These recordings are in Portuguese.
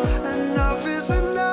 enough is enough.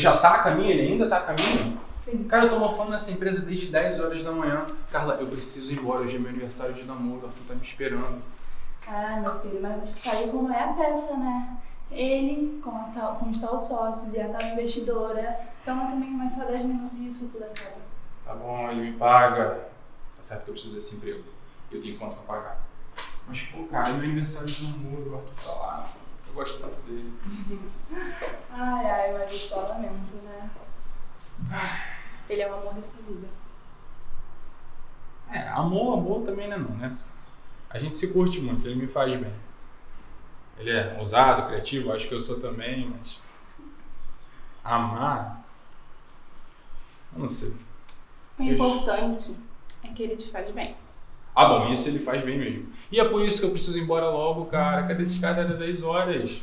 Já tá a caminho? Ele ainda tá a caminho? Sim. Cara, eu tô mofando nessa empresa desde 10 horas da manhã. Carla, eu preciso ir embora. Hoje é meu aniversário de namoro. O Arthur tá me esperando. Ah, meu filho, mas você sabe como é a peça, né? Ele, com, a tal, com os tal sócios e a tal investidora, então também mais só 10 minutos e isso tudo acaba. Tá bom, ele me paga. Tá certo que eu preciso desse emprego. Eu tenho conta pra pagar. Mas, pô, cara, é meu aniversário de namoro. O Arthur tá lá. Eu gosto tanto dele. Ai, ai, mas eu só lamento, né? Ele é o amor da sua vida. É, amor, amor também não é não, né? A gente se curte muito, ele me faz bem. Ele é ousado, criativo, acho que eu sou também, mas. Amar. Eu não sei. O importante é que ele te faz bem. Ah, bom, isso ele faz bem mesmo. E é por isso que eu preciso ir embora logo, cara. Cadê esses caras? Era 10 horas.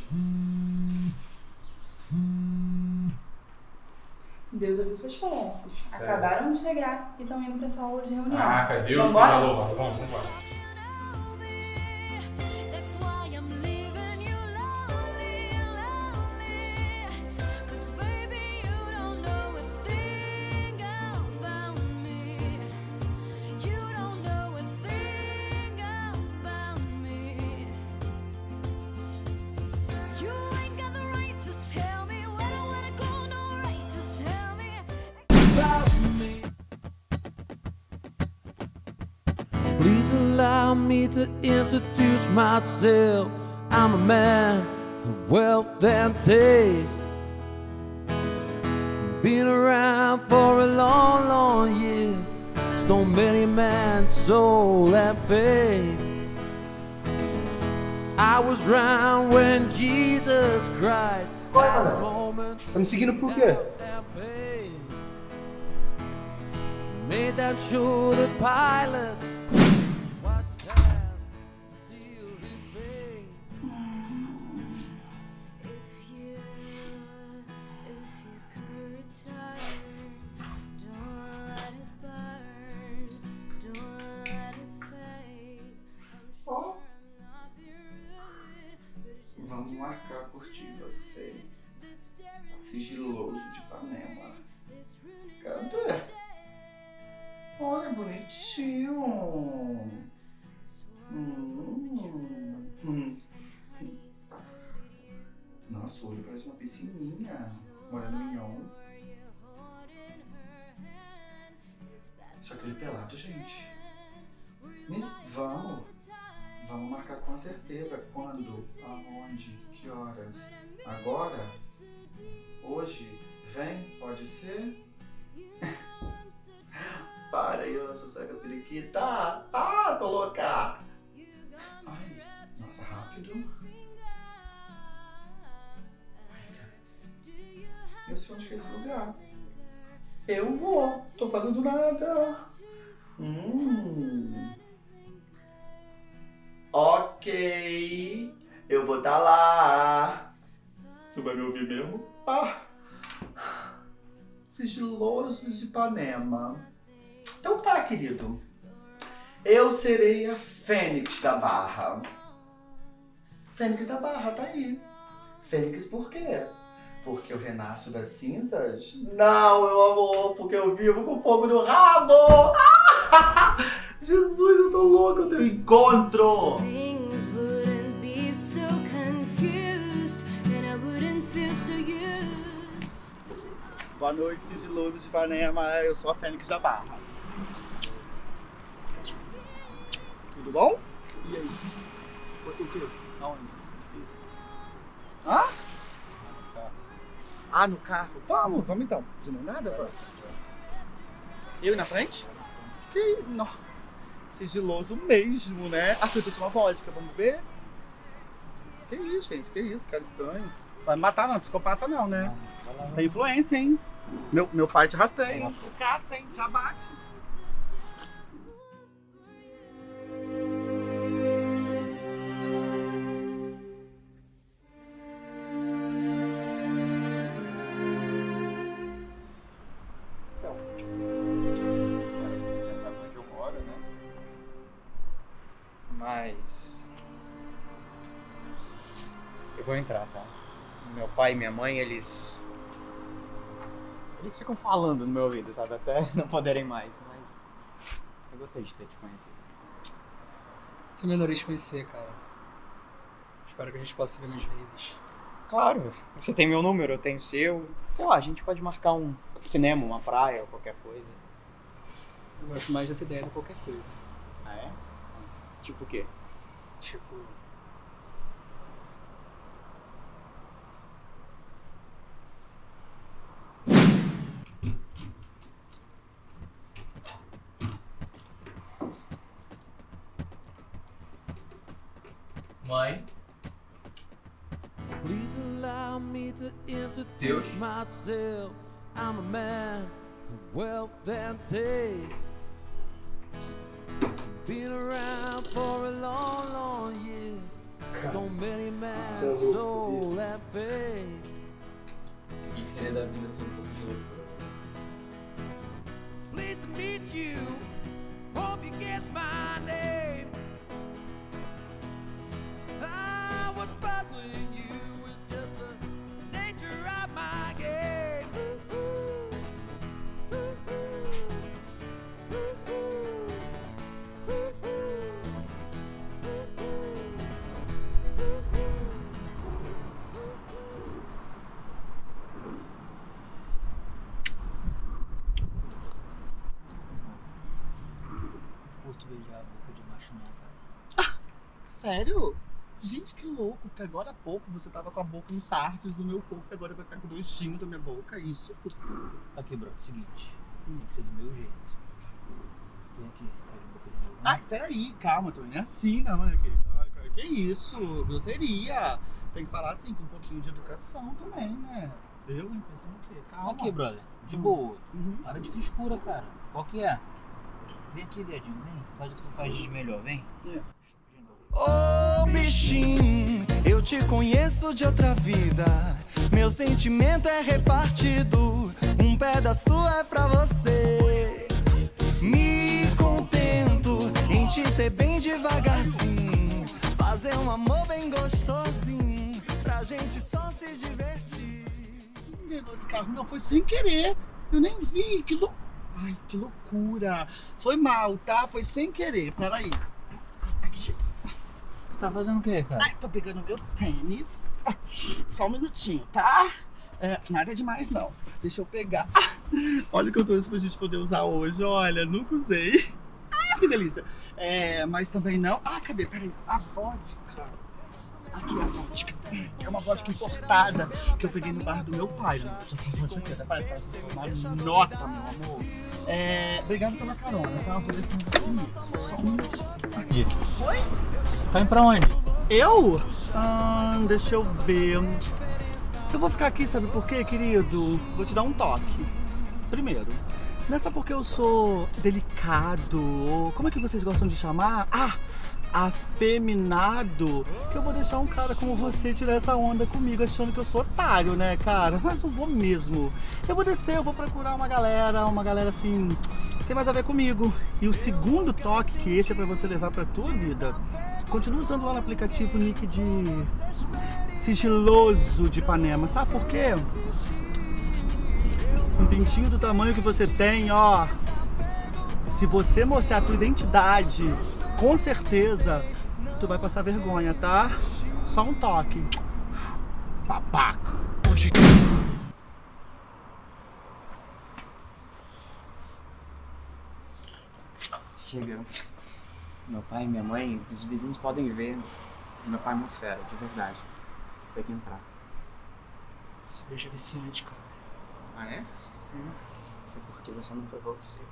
Deus ouviu suas. Sério? Acabaram de chegar e estão indo pra essa aula de reunião. Ah, cadê o? Senhor louvado? Vamos, vamos embora. Me to introduce myself. I'm a man of wealth and taste. Been around for a long, long year. So many man's soul and faith. I was round when Jesus Christ had his moment Tá me seguindo por quê? Made that sure the pilot Fazendo nada. Hum. Ok. Eu vou tá lá. Tu vai me ouvir mesmo? Ah. Sigiloso de Ipanema. Então tá, querido. Eu serei a Fênix da Barra. Fênix da Barra, tá aí. Fênix por quê? Porque eu renasço das cinzas? Não, meu amor, porque eu vivo com fogo no rabo! Ah! Jesus, eu tô louco, eu tenho encontro! Things wouldn't be so confused, and I wouldn't feel so used. Boa noite, sigiloso de Ipanema. Eu sou a Fênix da Barra. Tudo bom? E aí? O quê? Aonde? Isso. Hã? Ah, no carro? Vamos, vamos então. De mão nada, vamos. Eu ir na frente? Que... Não. sigiloso mesmo, né? Ah, eu trouxe uma vodka, vamos ver? Que isso, gente? Que isso, cara estranho. Vai me matar não, psicopata não, né? Tem influência, hein? Meu, meu pai te rastreia. Te caça, hein? Te abate. Pai e minha mãe, eles. Eles ficam falando no meu ouvido, sabe? Até não poderem mais, mas. Eu gostei de ter te conhecido. Também adorei te conhecer, cara. Espero que a gente possa se ver mais vezes. Claro, você tem meu número, eu tenho o seu. Sei lá, a gente pode marcar um cinema, uma praia ou qualquer coisa. Eu gosto mais dessa ideia do que qualquer coisa. Ah, é? Tipo o quê? Tipo. Myself. I'm a man of wealth and taste. Been around for a long, long year. So many man's Você é soul and faith. o que seria da vida sem um pouco? Pleased to meet you. Hope you guess my que agora há pouco você tava com a boca em partes do meu corpo e agora vai ficar com dois times da minha boca, é isso? Aqui, bro, seguinte. Tem que ser do meu jeito. Vem aqui, pega a boca de novo. Ai, peraí, calma, tô nem assim, não, né, querido? Ai, cara, que isso? Grosseria. Tem que falar assim, com um pouquinho de educação também, né? Eu, hein? Pensando o quê? Calma. Aqui, brother. De Hum. boa. Uhum. Para de frescura, cara. Qual que é? Vem aqui, viadinho. Vem. Faz o que tu faz de melhor. Vem. É. Ô bichinho, eu te conheço de outra vida. Meu sentimento é repartido, um pedaço é pra você. Me contento em te ter bem devagarzinho. Fazer um amor bem gostosinho, pra gente só se divertir. Esse carro? Não, foi sem querer. Eu nem vi. Que lou... Ai, que loucura. Foi mal, tá? Foi sem querer. Peraí. Você tá fazendo o quê, cara? Ai, tô pegando meu tênis. Só um minutinho, tá? É, nada demais, não. Deixa eu pegar. Olha o que eu trouxe pra gente poder usar hoje. Olha, nunca usei. Ah, que delícia. É, mas também não. Ah, cadê? Peraí. A vodka. Aqui vodka. É uma vodka importada que eu peguei no bar do meu pai. Né? Vodka aqui, parece uma nota, meu amor. É, obrigado pela carona, tá? Descer um pouquinho. Só um. Aqui. Oi? Tá indo pra onde? Eu? Ah, deixa eu ver. Eu vou ficar aqui, sabe por quê, querido? Vou te dar um toque. Primeiro, não é só porque eu sou delicado, ou como é que vocês gostam de chamar? Ah, afeminado, que eu vou deixar um cara como você tirar essa onda comigo achando que eu sou otário, né, cara? Mas não vou mesmo. Eu vou descer, eu vou procurar uma galera, uma galera assim, que tem mais a ver comigo. E o segundo toque, que esse é pra você levar pra tua vida, continua usando lá no aplicativo nick de sigiloso de Ipanema. Sabe por quê? Um pintinho do tamanho que você tem, ó. Se você mostrar a tua identidade, com certeza tu vai passar vergonha, tá? Só um toque. Babaca. Chega. Meu pai e minha mãe, os vizinhos podem ver. Meu pai é uma fera, de verdade. Você tem que entrar. Esse beijo é viciante, cara. Ah, é? Isso é porque você não provou o seu.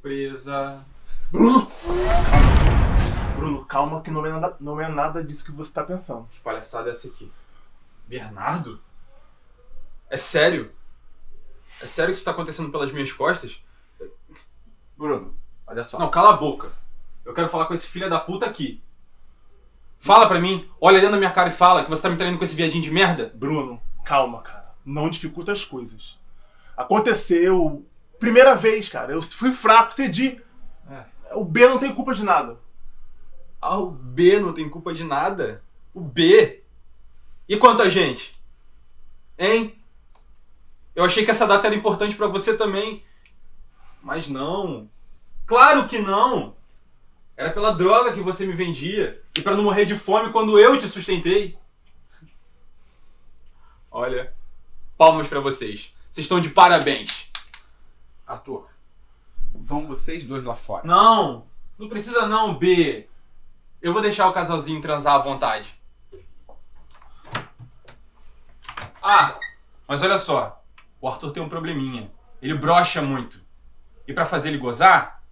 Surpresa. Bruno! Bruno, calma que não é nada, não é nada disso que você tá pensando. Que palhaçada é essa aqui? Bernardo? É sério? É sério que isso tá acontecendo pelas minhas costas? Bruno, olha só. Não, cala a boca. Eu quero falar com esse filho da puta aqui. Fala pra mim, olha dentro da minha cara e fala que você tá me traindo com esse viadinho de merda. Bruno, calma, cara. Não dificulta as coisas. Aconteceu. Primeira vez, cara. Eu fui fraco, cedi. O B não tem culpa de nada. Ah, o B não tem culpa de nada? O B? E quanto a gente? Hein? Eu achei que essa data era importante pra você também. Mas não. Claro que não! Era pela droga que você me vendia. E pra não morrer de fome quando eu te sustentei. Olha, palmas pra vocês. Vocês estão de parabéns. Arthur, vão vocês dois lá fora. Não, não precisa não, B. Eu vou deixar o casalzinho transar à vontade. Ah, mas olha só. O Arthur tem um probleminha. Ele brocha muito. E pra fazer ele gozar,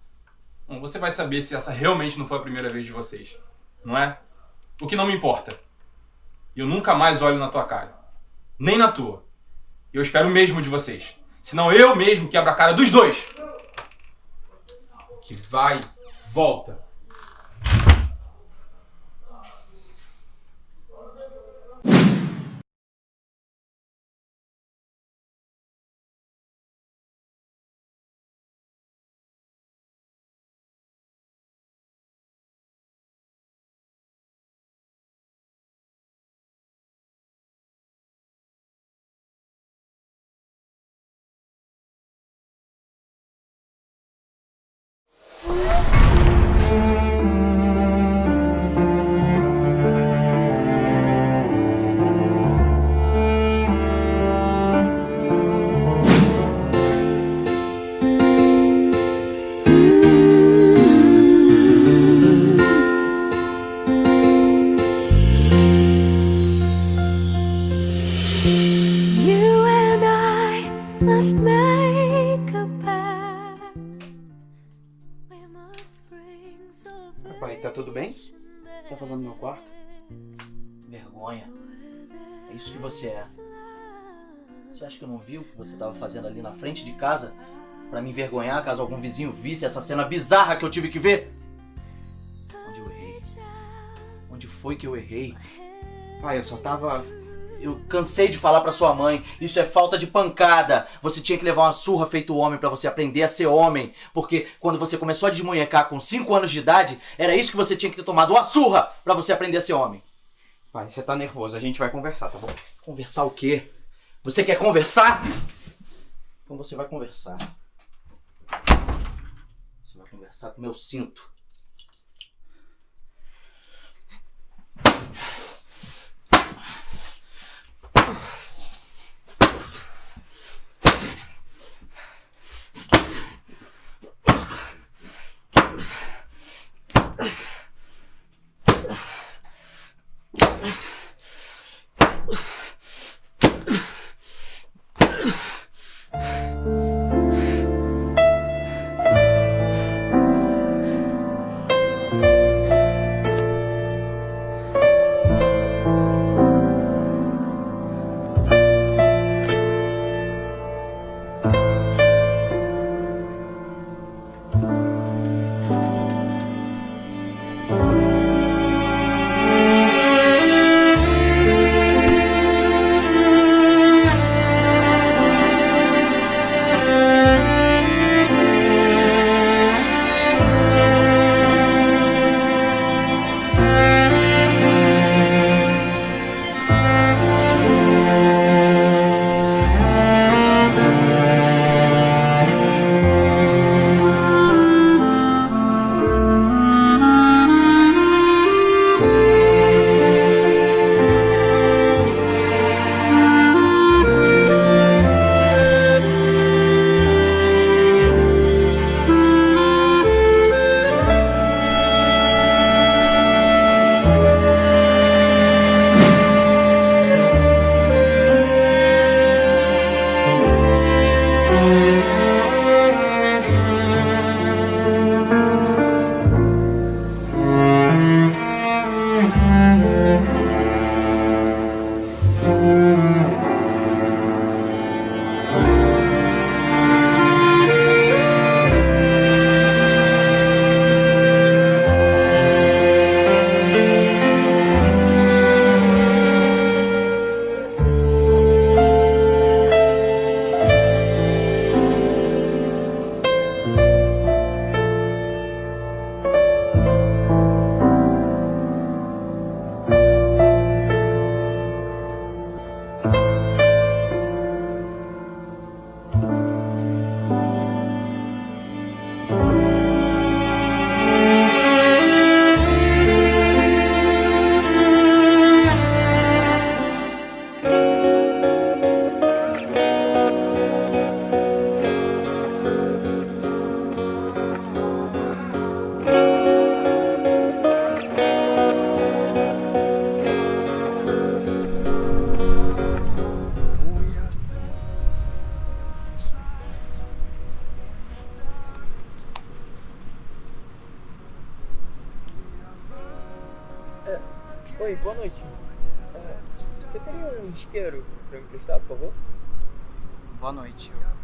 bom, você vai saber se essa realmente não foi a primeira vez de vocês. Não é? O que não me importa. Eu nunca mais olho na tua cara. Nem na tua. Eu espero mesmo de vocês. Senão eu mesmo quebro a cara dos dois. Que vai, volta. Vergonha. É isso que você é. Você acha que eu não vi o que você tava fazendo ali na frente de casa? Pra me envergonhar caso algum vizinho visse essa cena bizarra que eu tive que ver? Onde eu errei? Onde foi que eu errei? Pai, eu só tava. Eu cansei de falar pra sua mãe, isso é falta de pancada. Você tinha que levar uma surra feito homem pra você aprender a ser homem. Porque quando você começou a desmunhecar com 5 anos de idade, era isso que você tinha que ter tomado, uma surra pra você aprender a ser homem. Pai, você tá nervoso, a gente vai conversar, tá bom? Conversar o quê? Você quer conversar? Então você vai conversar. Você vai conversar com meu cinto.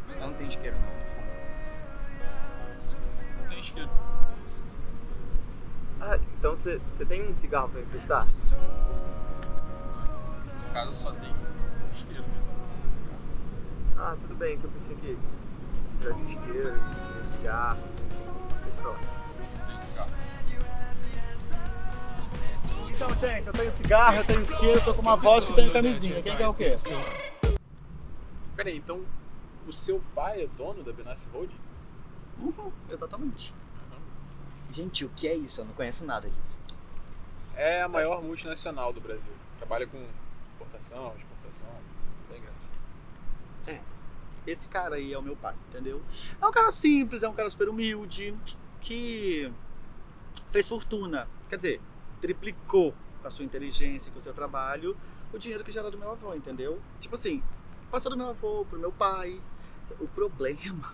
Eu não tenho isqueiro não, no fundo. Não tem isqueiro. Ah, então você tem um cigarro pra me emprestar? No caso, só tem isqueiro. Ah, tudo bem, que eu pensei que se tivesse isqueiro, cigarro, deixa pra lá. Tem cigarro. Então, gente, eu tenho cigarro, eu tenho isqueiro, tô com uma vodka e tenho camisinha. Quem quer o quê? Peraí, então o seu pai é dono da Benassi Holding? Uhum, exatamente. Gente, o que é isso? Eu não conheço nada disso. É a maior multinacional do Brasil. Trabalha com importação, exportação, bem grande. Esse cara aí é o meu pai, entendeu? É um cara simples, é um cara super humilde, que fez fortuna. Quer dizer, triplicou com a sua inteligência e com o seu trabalho o dinheiro que já era do meu avô, entendeu? Tipo assim, passou do meu avô pro meu pai. O problema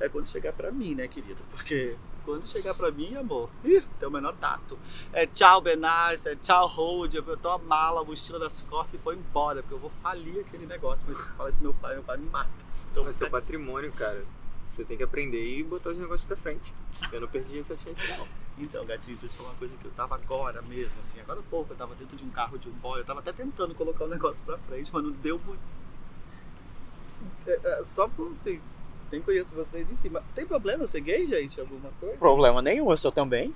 é quando chegar pra mim, né, querido? Porque quando chegar pra mim, amor, ih, tem o menor tato. É tchau, Benaz, é tchau, Hold, eu tô a mala, a mochila das costas e foi embora, porque eu vou falir aquele negócio. Mas se falar isso meu pai, meu pai me mata. Então, É seu patrimônio, cara. Você tem que aprender e botar os negócios pra frente. Eu não perdi essa chance, não. Então, gatinho, deixa eu te falar uma coisa que eu tava agora mesmo, assim, agora pouco eu tava dentro de um carro de um boy, eu tava até tentando colocar o negócio pra frente, mas não deu muito. É, é, só por assim, nem conheço vocês, enfim, mas tem problema eu ser gay, gente? Alguma coisa? Problema nenhum, eu sou também.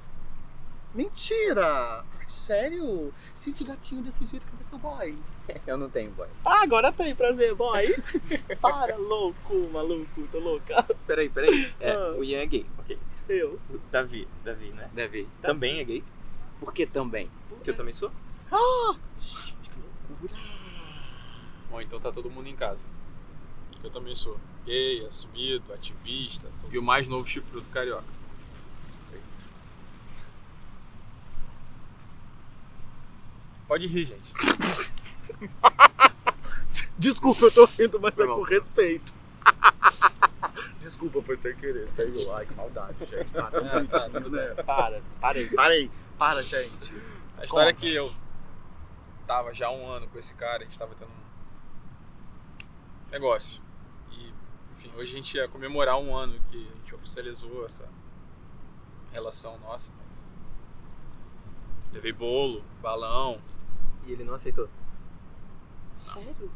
Mentira! Sério? Sente gatinho desse jeito, cadê seu boy? Eu não tenho boy. Ah, agora tem, prazer, boy! Para, louco, maluco, tô louca. Peraí, peraí. É, Ah. o Ian é gay, ok. Eu. Davi, Davi, né? Davi. Também é gay. Por que também? Porque eu também sou. Ah! Gente, que loucura! Bom, então tá todo mundo em casa. Eu também sou gay, assumido, ativista, sou- e o mais novo chifrudo carioca. Pode rir, gente. Desculpa, eu tô rindo, mas Foi é mal. com respeito. Desculpa, foi sem querer, saiu. Ai, que maldade, gente. Tá tão É, bonitinho, né? Para, parei, parei. Para, gente. A história é Conta. que eu tava já há um ano com esse cara, a gente tava tendo um negócio. Hoje a gente ia comemorar um ano que a gente oficializou essa relação nossa. Mas... Levei bolo, balão, E ele não aceitou. Sério?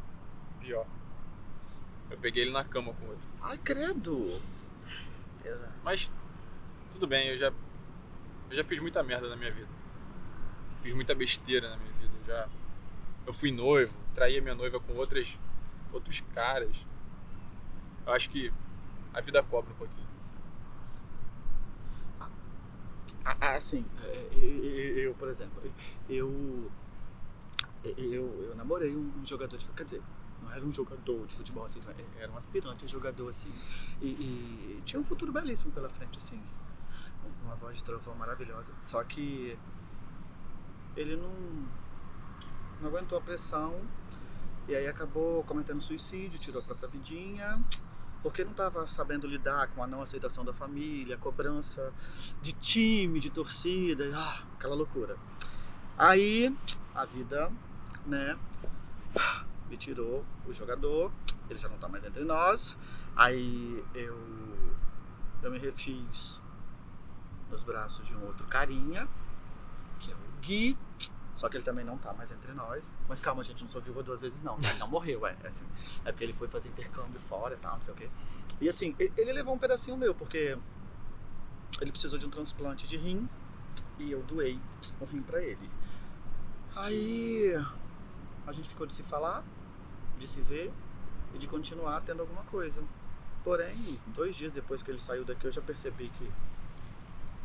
pior. Eu peguei ele na cama com outro. Ai, credo. Exato. Mas tudo bem, eu já eu já fiz muita merda na minha vida. Fiz muita besteira na minha vida. Eu já eu fui noivo, traí a minha noiva com outras outros caras. Eu acho que a vida cobra um pouquinho. Assim, eu, por exemplo, eu, eu, eu namorei um, um jogador de quer dizer, não era um jogador de futebol assim, era um aspirante a jogador assim, e, e tinha um futuro belíssimo pela frente assim, uma voz de trovão maravilhosa. Só que ele não, não aguentou a pressão e aí acabou cometendo suicídio, tirou a própria vidinha. Porque não estava sabendo lidar com a não aceitação da família, cobrança de time, de torcida, ah, aquela loucura. Aí a vida, né, me tirou o jogador, ele já não tá mais entre nós. Aí eu eu me refiz nos braços de um outro carinha, que é o Gui. Só que ele também não tá mais entre nós. Mas calma, gente, não sou viúva duas vezes não. Ele não morreu, é. É, assim, é porque ele foi fazer intercâmbio fora e tal, não sei o quê. E assim, ele- levou um pedacinho meu, porque ele precisou de um transplante de rim e eu doei um rim pra ele. Aí a gente ficou de se falar, de se ver e de continuar tendo alguma coisa. Porém, dois dias depois que ele saiu daqui, eu já percebi que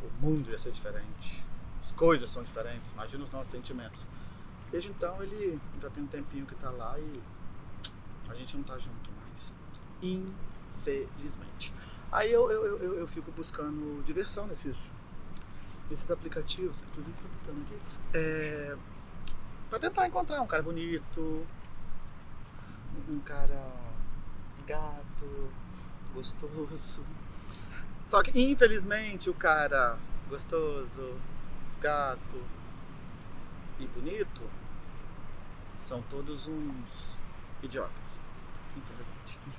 o mundo ia ser diferente. As coisas são diferentes, imagina os nossos sentimentos. Desde então ele já tem um tempinho que tá lá e a gente não tá junto mais. Infelizmente. Aí eu, eu, eu, eu- fico buscando diversão nesses, nesses aplicativos, inclusive tô botando aqui. É, pra tentar encontrar um cara bonito, um cara gato, gostoso. Só que infelizmente o cara gostoso, gato, e bonito são todos uns idiotas. Infelizmente.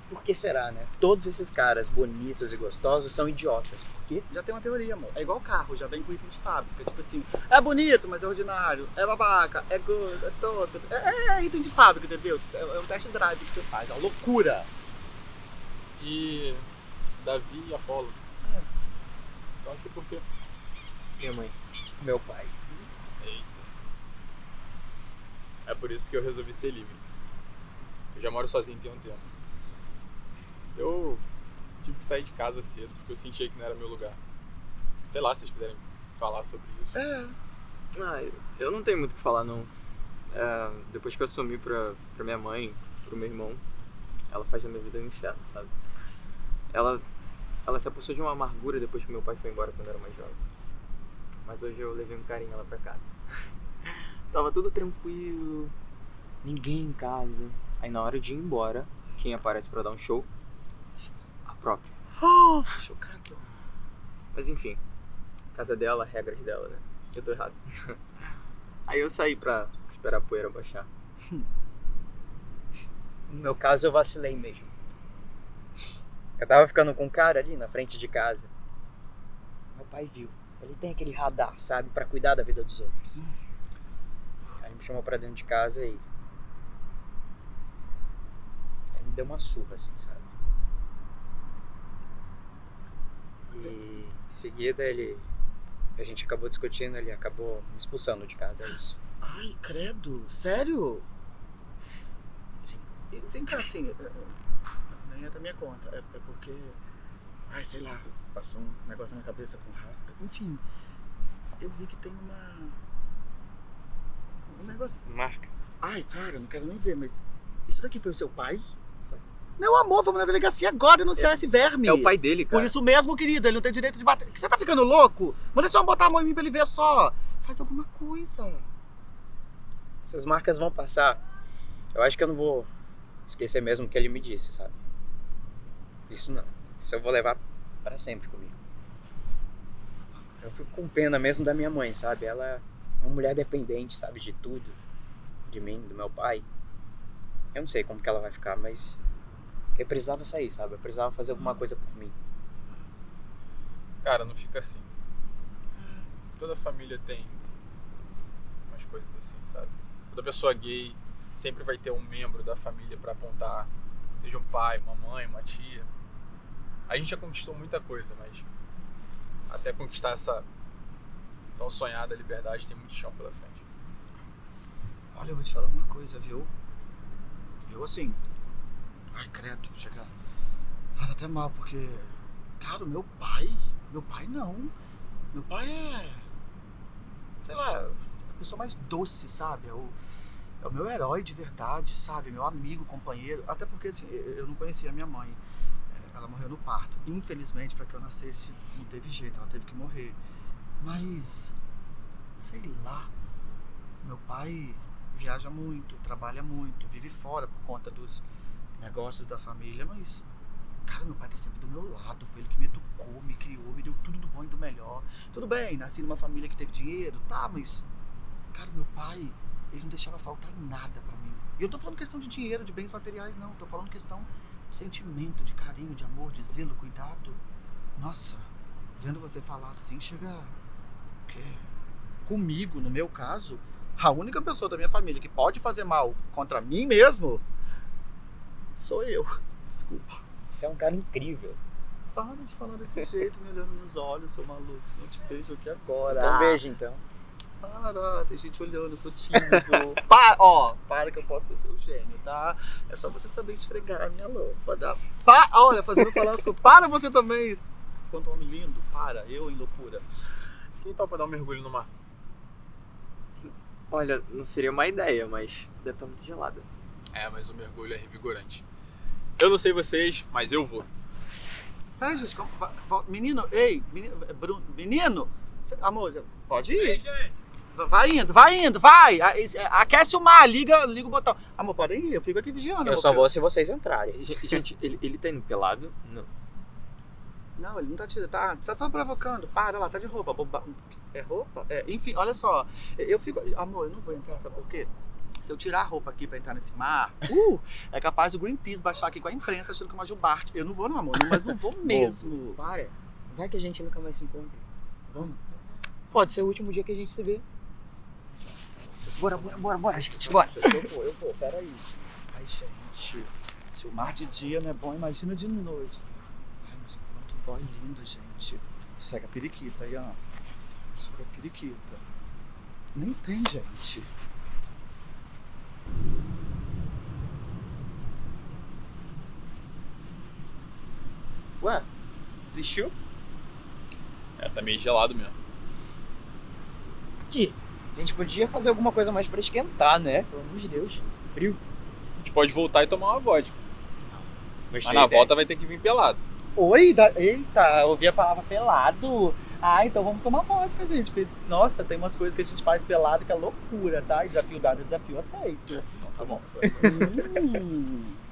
Por que será, né? Todos esses caras bonitos e gostosos são idiotas. Por quê? Já tem uma teoria, amor. É igual carro, já vem com item de fábrica. Tipo assim, é bonito, mas é ordinário. É babaca, é gordo, é tosco. É, é item de fábrica, entendeu? É, é um test drive que você faz. É uma loucura. E Davi e Apolo. Então aqui por quê? Minha mãe. Meu pai. Eita. É por isso que eu resolvi ser livre. Eu já moro sozinho tem um tempo. Eu tive que sair de casa cedo porque eu sentia que não era meu lugar. Sei lá, se vocês quiserem falar sobre isso. É. Ah, eu- eu não tenho muito o que falar, não. É, depois que eu assumi pra, pra minha mãe, pro meu irmão, ela faz da minha vida um inferno, sabe? Ela, ela se apossou de uma amargura depois que meu pai foi embora quando eu era mais jovem. Mas hoje eu levei um carinho ela pra casa. Tava tudo tranquilo, ninguém em casa. Aí na hora de ir embora, quem aparece pra dar um show? A própria. Chocado. Mas enfim, casa dela, regras dela, né? Eu tô errado. Aí eu saí pra esperar a poeira baixar. No meu caso, eu vacilei mesmo. Eu tava ficando com um cara ali na frente de casa. Meu pai viu. Ele tem aquele radar, sabe? Pra cuidar da vida dos outros. Aí me chamou pra dentro de casa e. Aí me deu uma surra, assim, sabe? E em seguida ele. A gente acabou discutindo, ele acabou me expulsando de casa, é isso. Ai, credo. Sério? Sim. E vem cá, assim, é- é- nem é da minha conta. É, é porque, ai, sei lá, passou um negócio na minha cabeça com o Rafa. Enfim, eu vi que tem uma. Um negócio. Marca. Ai, cara, não quero nem ver, mas. Isso daqui foi o seu pai? Meu amor, vamos na delegacia agora denunciar esse verme. É o pai dele, cara. Por isso mesmo, querido, ele não tem direito de bater. Você tá ficando louco? Manda só botar a mão em mim pra ele ver só. Faz alguma coisa. Essas marcas vão passar. Eu acho que eu não vou esquecer mesmo o que ele me disse, sabe? Isso não. Isso eu vou levar pra sempre comigo. Eu fico com pena mesmo da minha mãe, sabe? Ela é uma mulher dependente, sabe? De tudo. De mim, do meu pai. Eu não sei como que ela vai ficar, mas eu precisava sair, sabe? Eu precisava fazer alguma coisa por mim. Cara, não fica assim. Toda família tem umas coisas assim, sabe? Toda pessoa gay sempre vai ter um membro da família pra apontar, seja um pai, uma mãe, uma tia. A gente já conquistou muita coisa, mas até conquistar essa tão sonhada liberdade tem muito chão pela frente. Olha, eu vou te falar uma coisa, viu? Eu assim. Ai, credo, chega. Faz até mal, porque. Cara, meu pai. Meu pai não. Meu pai é. Sei lá, a pessoa mais doce, sabe? É o, é o meu herói de verdade, sabe? Meu amigo, companheiro. Até porque, assim, eu não conhecia minha mãe. Ela morreu no parto. Infelizmente, para que eu nascesse, não teve jeito, ela teve que morrer. Mas. Sei lá. Meu pai viaja muito, trabalha muito, vive fora por conta dos negócios da família, mas. Cara, meu pai tá sempre do meu lado. Foi ele que me educou, me criou, me deu tudo do bom e do melhor. Tudo bem, nasci numa família que teve dinheiro, tá, mas. Cara, meu pai, ele não deixava faltar nada pra mim. E eu tô falando questão de dinheiro, de bens materiais, não. Tô falando questão sentimento, de carinho, de amor, de zelo, cuidado. Nossa, vendo você falar assim, chega. Que comigo, no meu caso, a única pessoa da minha família que pode fazer mal contra mim mesmo sou eu. Desculpa. Você é um cara incrível. Para de falar desse jeito, me olhando nos olhos, seu maluco. Senão eu te beijo aqui agora. Então beijo então. Para, tem gente olhando, eu sou tímido. para, ó, para que eu posso ser seu gênio, tá? É só você saber esfregar a minha lâmpada. Pa, olha, fazendo falar as coisas. Para você também. Quanto homem lindo, para, eu em loucura. Quem topa dar um mergulho no mar? Olha, não seria uma ideia, mas deve estar muito gelada. É, mas o mergulho é revigorante. Eu não sei vocês, mas eu vou. Peraí, gente, menino, ei, menino, é Bruno, menino, amor, pode ir. Va- Vai indo, vai indo, vai. É, Aquece o mar, liga, liga o botão. Amor, podem ir, eu fico aqui vigiando. Eu amor, só vou se vocês entrarem. Gente, gente, ele, ele tá indo pelado? Não. Não, ele não tá tirando. Tá, tá só provocando. Para lá, tá de roupa. Boba... É roupa? É, enfim, olha só. Eu fico. Amor, eu não vou entrar, sabe por quê? Se eu tirar a roupa aqui pra entrar nesse mar, uh, é capaz do Greenpeace baixar aqui com a imprensa achando que é uma jubarte. Eu não vou, não, amor. Mas não vou mesmo. Para. Vai que a gente nunca mais se encontra. Vamos. Pode ser o último dia que a gente se vê. Bora, bora, bora, bora, gente. Bora. Eu vou, eu vou, peraí. Ai, gente. Se o mar de dia não é bom, imagina de noite. Ai, mas quanto boy lindo, gente. Segue a periquita aí, ó. Segue a periquita. Nem tem, gente. Ué, desistiu? É, tá meio gelado mesmo. Aqui. A gente podia fazer alguma coisa mais pra esquentar, né? Pelo amor de Deus. Frio. A gente pode voltar e tomar uma vodka. Mas na ideia. volta vai ter que vir pelado. Oi, da... eita, ouvi a palavra pelado. Ah, então vamos tomar vodka, gente. Nossa, tem umas coisas que a gente faz pelado que é loucura, tá? Desafio dado, desafio aceito. Então tá bom. Hum.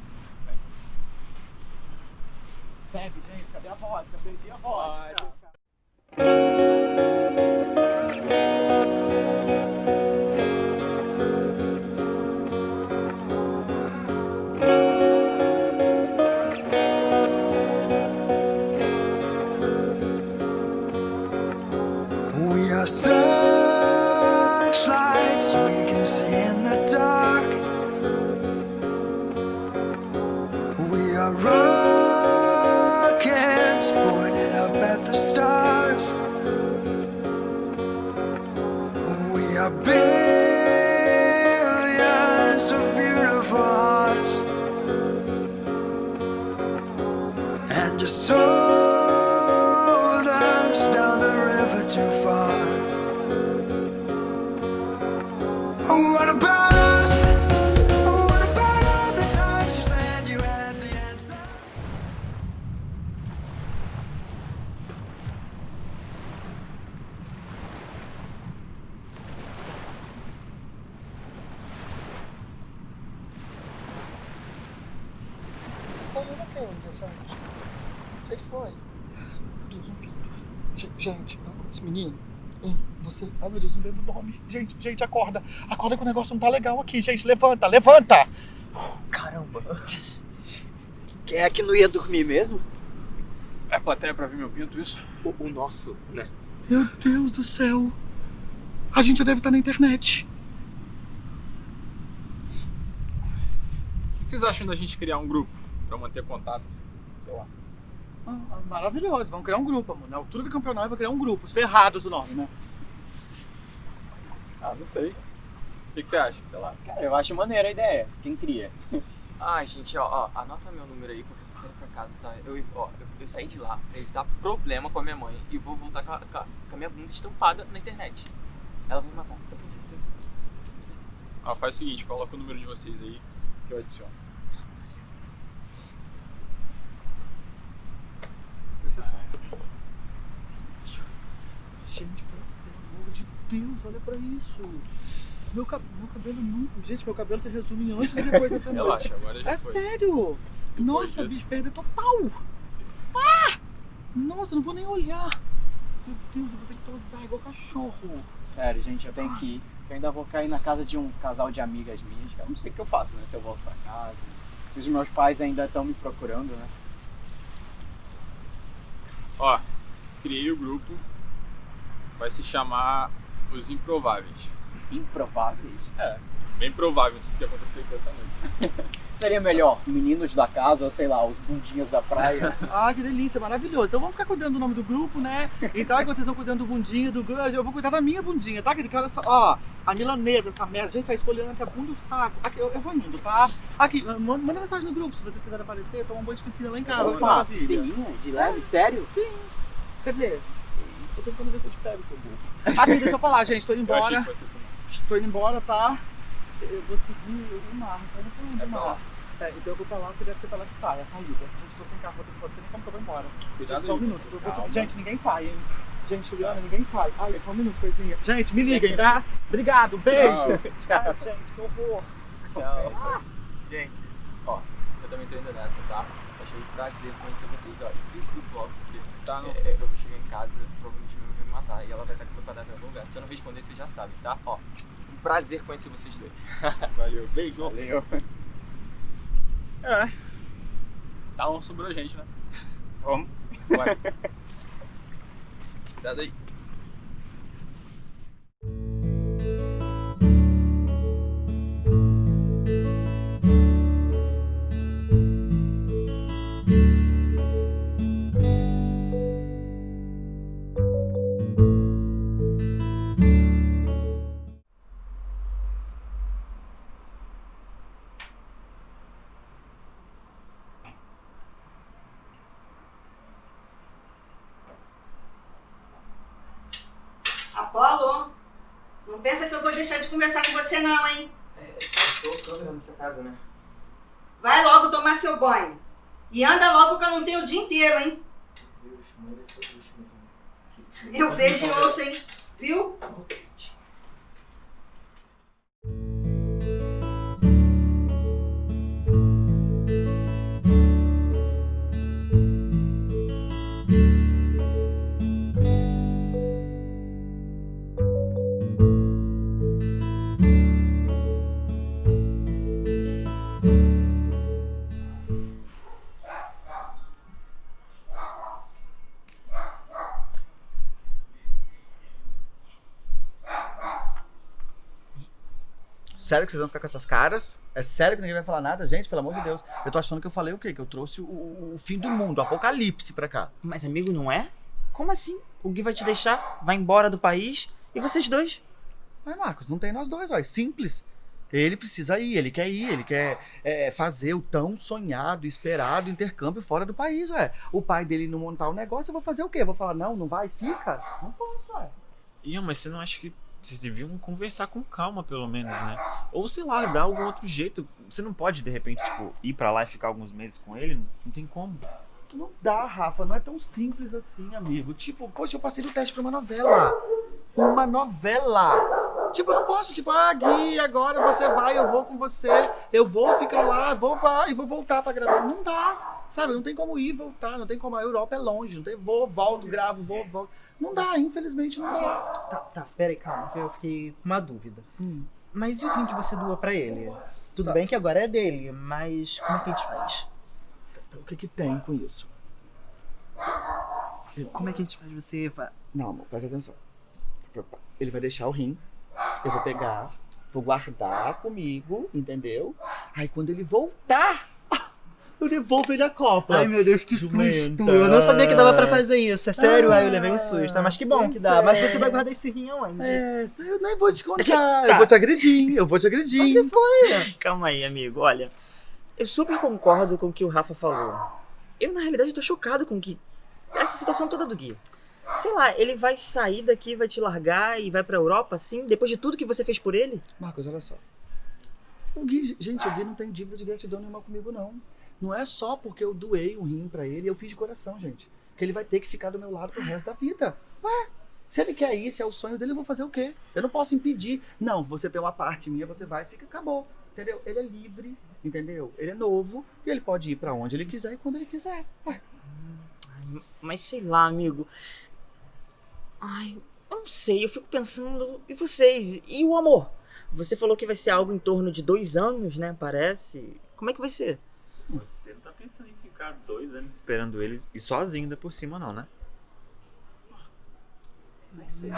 Bebe, gente, cadê a vodka? Perdi a vodka. Searchlights we can see in the dark. We are rockets pointed up at the stars. We are billions of beautiful hearts. And just hold Você. Ai, meu Deus, não lembro o nome. Gente, gente, acorda. Acorda que o negócio não tá legal aqui, gente. Levanta, levanta! Caramba. Quem é que não ia dormir mesmo? É plateia pra ver meu pinto, isso? O, o nosso, né? Meu Deus do céu. A gente já deve estar na internet. O que vocês acham da gente criar um grupo pra manter contato? Sei lá. Ah, maravilhoso. Vamos criar um grupo, amor. Na altura do campeonato, vai criar um grupo. Os ferrados o nome, né? Ah, não sei. O que, que você acha? Sei lá. Cara, eu acho maneira a ideia. Quem cria? Ai, gente, ó, ó, anota meu número aí, porque eu só quero ir pra casa, tá? Eu, ó, eu, eu saí de lá pra evitar problema com a minha mãe e vou voltar com a, com a- com a minha bunda estampada na internet. Ela vai me matar, eu tenho certeza. Tenho certeza. Ah, faz o seguinte, coloca o número de vocês aí que eu adiciono. Sabe. Gente, pelo amor de Deus, olha pra isso. Meu, cab- meu cabelo nunca. Gente, meu cabelo se resume em antes e depois dessa noite. Relaxa, agora já É foi. sério! Nossa, disso. bicho, perda total! Ah! Nossa, eu não vou nem olhar! Meu Deus, eu vou ter que tosar igual cachorro. Sério, gente, eu tenho que ir. Eu ainda vou cair na casa de um casal de amigas minhas. cara. Não sei o que eu faço, né? Se eu volto pra casa. Se os meus pais ainda estão me procurando, né? Ó, criei o grupo. Vai se chamar Os Improváveis. Improváveis. É, bem provável tudo que aconteceu aqui essa noite. Seria melhor meninos da casa ou sei lá, os bundinhas da praia. Ah, que delícia, maravilhoso. Então vamos ficar cuidando do nome do grupo, né? Então, enquanto vocês estão cuidando do bundinha do grupo, eu vou cuidar da minha bundinha, tá? Que olha só, ó, a milanesa, essa merda. Gente, tá esfolhando aqui a bunda do saco. Aqui, eu, eu vou indo, tá? Aqui, manda, mensagem no grupo se vocês quiserem aparecer, tomar um banho de piscina lá em casa. Opa, piscininha de leve? Sério? Sim. Quer dizer, tô tentando ver se eu te pego, seu burro. Aqui, deixa eu falar, gente, tô indo Eu achei embora. que fosse isso. Tô indo embora, tá? Eu vou seguir o mar, então eu não tô indo É mar. É, então eu vou pra lá que deve ser pra lá que sai, a saída. Gente, tô sem carro, vou ter que fazer nem como que eu vou embora. Cuidado Gente, só um minuto. vou-. Gente, ninguém sai, hein? Gente, Juliana, ninguém sai. Ai, só um minuto, coisinha. Gente, me liguem, tá? Obrigado, beijo. Tchau. Ai, gente, que horror. Tchau. Gente, ó, eu também tô indo nessa, tá? Achei um prazer conhecer vocês. Ó, eu fiz o grupo logo, porque Tá, não. É, eu vou chegar em casa, provavelmente minha mãe vai me matar. E ela vai estar com meu cadáver em algum lugar. Se eu não responder, você já sabe, tá? Ó, um prazer conhecer vocês dois. Valeu. Beijo. Valeu. É. Tá, não sobrou gente, né? Vamos. Vai. Cuidado aí. E anda logo que eu não tenho o dia inteiro, hein? Sério que vocês vão ficar com essas caras? É sério que ninguém vai falar nada? Gente, pelo amor de Deus. Eu tô achando que eu falei o quê? Que eu trouxe o, o- fim do mundo, o apocalipse pra cá. Mas amigo, não é? Como assim? O Gui vai te deixar, vai embora do país e vocês dois? Mas, Marcos, não tem nós dois, ó. É simples. Ele precisa ir, ele quer ir, ele quer é, fazer o tão sonhado, esperado intercâmbio fora do país, ué. O pai dele não montar o negócio, eu vou fazer o quê? Eu vou falar, não, não vai, fica? Não posso, ué. Ian, mas você não acha que vocês deviam conversar com calma, pelo menos, né? Ou sei lá, dar algum outro jeito. Você não pode, de repente, tipo, ir pra lá e ficar alguns meses com ele? Não tem como. Não dá, Rafa, não é tão simples assim, amigo. Tipo, poxa, eu passei no teste pra uma novela. Uma novela. Tipo, eu não posso, tipo, ah, Gui, agora você vai, eu vou com você, eu vou ficar lá, vou pra, e vou voltar pra gravar. Não dá, sabe? Não tem como ir e voltar, não tem como. A Europa é longe, não tem vou, volto, gravo, vou, volto. Não dá, infelizmente não dá. Tá, tá, peraí, calma, que eu fiquei com uma dúvida. Hum. Mas e o rim que você doou pra ele? Tudo bem que agora é dele, mas como é que a gente faz? O que que tem com isso? Como é que a gente faz você... Não, amor, presta atenção. Ele vai deixar o rim, eu vou pegar, vou guardar comigo, entendeu? Aí quando ele voltar, eu devolvo ele a Copa. Ai, meu Deus, que Jumenta. susto! Eu não sabia que dava pra fazer isso, é sério? Ah, Ai, eu levei um susto, mas que bom que dá. Mas é. você vai guardar esse rim aonde? É, eu nem vou te contar. Tá. Eu vou te agredir, eu vou te agredir. Mas que foi? Calma aí, amigo. Olha, eu super concordo com o que o Rafa falou. Eu, na realidade, tô chocado com que essa situação toda do Gui. Sei lá, ele vai sair daqui, vai te largar e vai pra Europa, assim, depois de tudo que você fez por ele? Marcos, olha só. O Gui, gente, o Gui não tem dívida de gratidão nenhuma comigo, não. Não é só porque eu doei um rim pra ele, eu fiz de coração, gente. Que ele vai ter que ficar do meu lado pro resto da vida. Ué, se ele quer ir, se é o sonho dele, eu vou fazer o quê? Eu não posso impedir. Não, você tem uma parte minha, você vai fica, acabou. Entendeu? Ele é livre, entendeu? Ele é novo e ele pode ir pra onde ele quiser e quando ele quiser. Ué. Mas sei lá, amigo. Ai, eu não sei, eu fico pensando. E vocês? E o amor? Você falou que vai ser algo em torno de dois anos, né? Parece. Como é que vai ser? Você não tá pensando em ficar dois anos esperando ele e sozinho ainda por cima, não, né? Nem sei.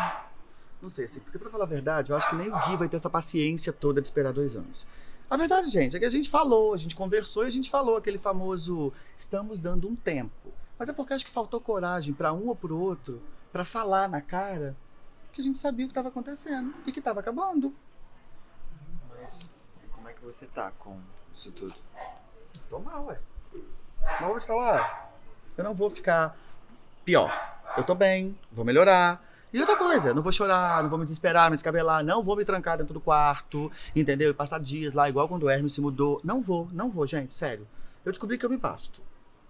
Não sei, assim, porque pra falar a verdade, eu acho que nem o Gui vai ter essa paciência toda de esperar dois anos. A verdade, gente, é que a gente falou, a gente conversou e a gente falou aquele famoso estamos dando um tempo. Mas é porque acho que faltou coragem pra um ou pro outro pra falar na cara que a gente sabia o que estava acontecendo e que estava acabando. Mas como é que você tá com isso tudo? Tô mal, ué. Mas vou te falar, eu não vou ficar pior. Eu tô bem, vou melhorar. E outra coisa, não vou chorar, não vou me desesperar, me descabelar, não vou me trancar dentro do quarto, entendeu? E passar dias lá, igual quando o Hermes se mudou. Não vou, não vou, gente, sério. Eu descobri que eu me basto.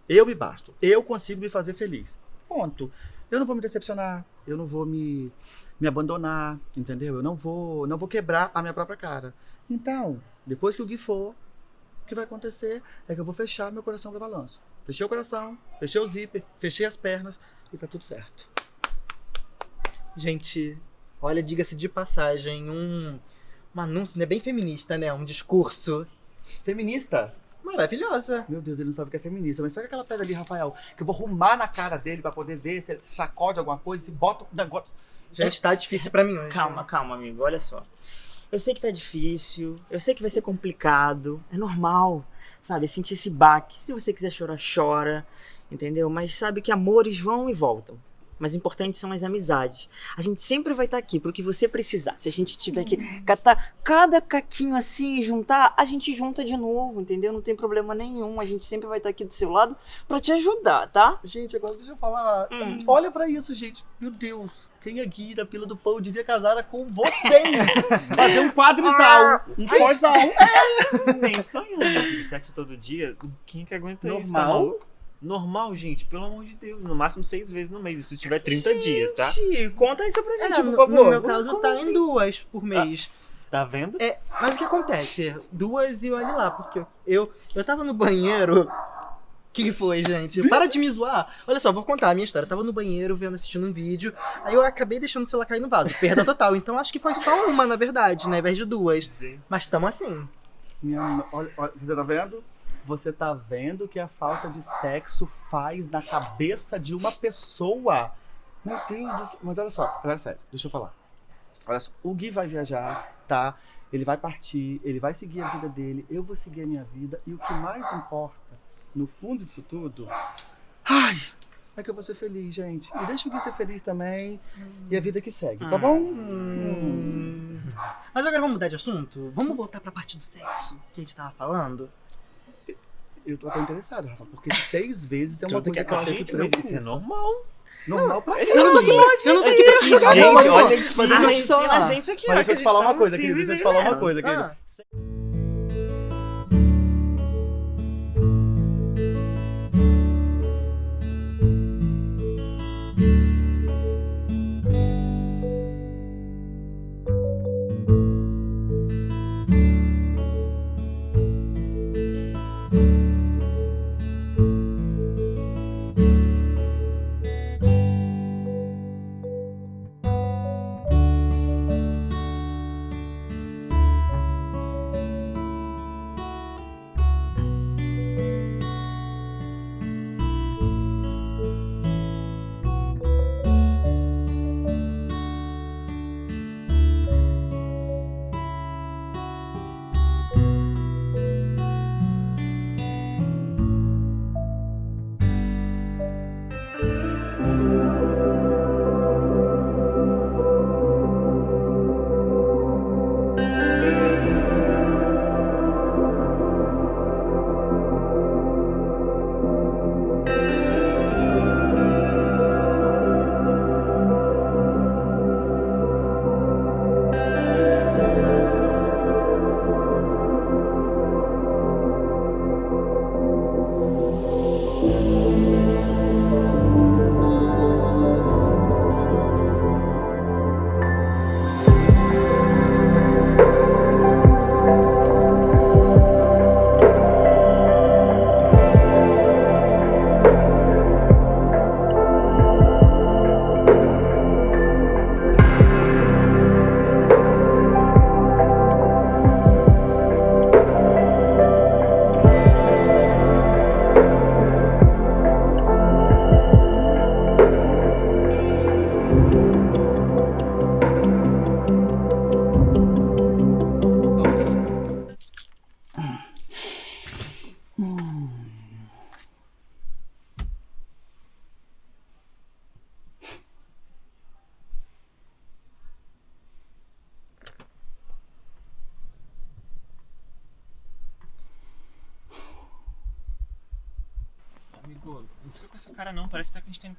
Eu me basto. Eu consigo me fazer feliz. Ponto. Eu não vou me decepcionar, eu não vou me, me abandonar, entendeu? Eu não vou, não vou quebrar a minha própria cara. Então, depois que o Gui for, o que vai acontecer é que eu vou fechar meu coração para balanço. Fechei o coração, fechei o zíper, fechei as pernas e tá tudo certo. Gente, olha, diga-se de passagem, um, um anúncio, né, bem feminista, né? Um discurso. Feminista? Maravilhosa. Meu Deus, ele não sabe o que é feminista. Mas pega aquela pedra ali, Rafael, que eu vou arrumar na cara dele pra poder ver se ele sacode alguma coisa, se bota um negócio. Gente, tá difícil pra mim hoje. Calma, calma, amigo, olha só. Eu sei que tá difícil, eu sei que vai ser complicado, é normal, sabe? Sentir esse baque. Se você quiser chorar, chora, entendeu? Mas sabe que amores vão e voltam. Mas importantes são as amizades. A gente sempre vai estar aqui pro que você precisar. Se a gente tiver que catar cada caquinho assim e juntar, a gente junta de novo, entendeu? Não tem problema nenhum. A gente sempre vai estar aqui do seu lado pra te ajudar, tá? Gente, agora deixa eu falar. Olha pra isso, gente. Meu Deus. Quem aqui da fila do pão devia casar com vocês? Fazer um quadrisal. Um forzal. É. Nem sonhando. Sexo todo dia, quem que aguenta isso? Tá Normal? maluco? Normal, gente, pelo amor de Deus. No máximo seis vezes no mês. Isso tiver 30 dias, tá? Gente, conta isso pra É, gente, por no, favor. no meu Como caso, tá assim? em duas por mês. Tá vendo? É, mas o que acontece? Duas e olha lá, porque eu, eu tava no banheiro. Que, foi, gente? Para de me zoar. Olha só, vou contar a minha história. Eu tava no banheiro vendo, assistindo um vídeo. Aí eu acabei deixando o celular cair no vaso. Perda total. Então acho que foi só uma, na verdade, né? Ao invés de duas. Mas tamo assim. Minha, olha, olha, você tá vendo? Você tá vendo o que a falta de sexo faz na cabeça de uma pessoa? Meu Deus, mas olha só, agora é sério, deixa eu falar. Olha só, o Gui vai viajar, tá? Ele vai partir, ele vai seguir a vida dele, eu vou seguir a minha vida, e o que mais importa, no fundo disso tudo, ai, é que eu vou ser feliz, gente. E deixa o Gui ser feliz também, e a vida que segue, tá bom? Hum. Mas agora vamos mudar de assunto? Vamos voltar pra parte do sexo que a gente tava falando? Eu tô até interessado, Rafa, porque seis vezes é uma coisa que que é eu com a achei gente, que mas isso é normal. Normal pra quê? Eu não tô aqui, eu não tô aqui Gente, olha não. aqui. Mas deixa eu Ah, te falar. a gente aqui, ó, Mas que deixa a eu te gente falar tá uma no coisa, querido. Deixa eu te falar uma coisa, querido.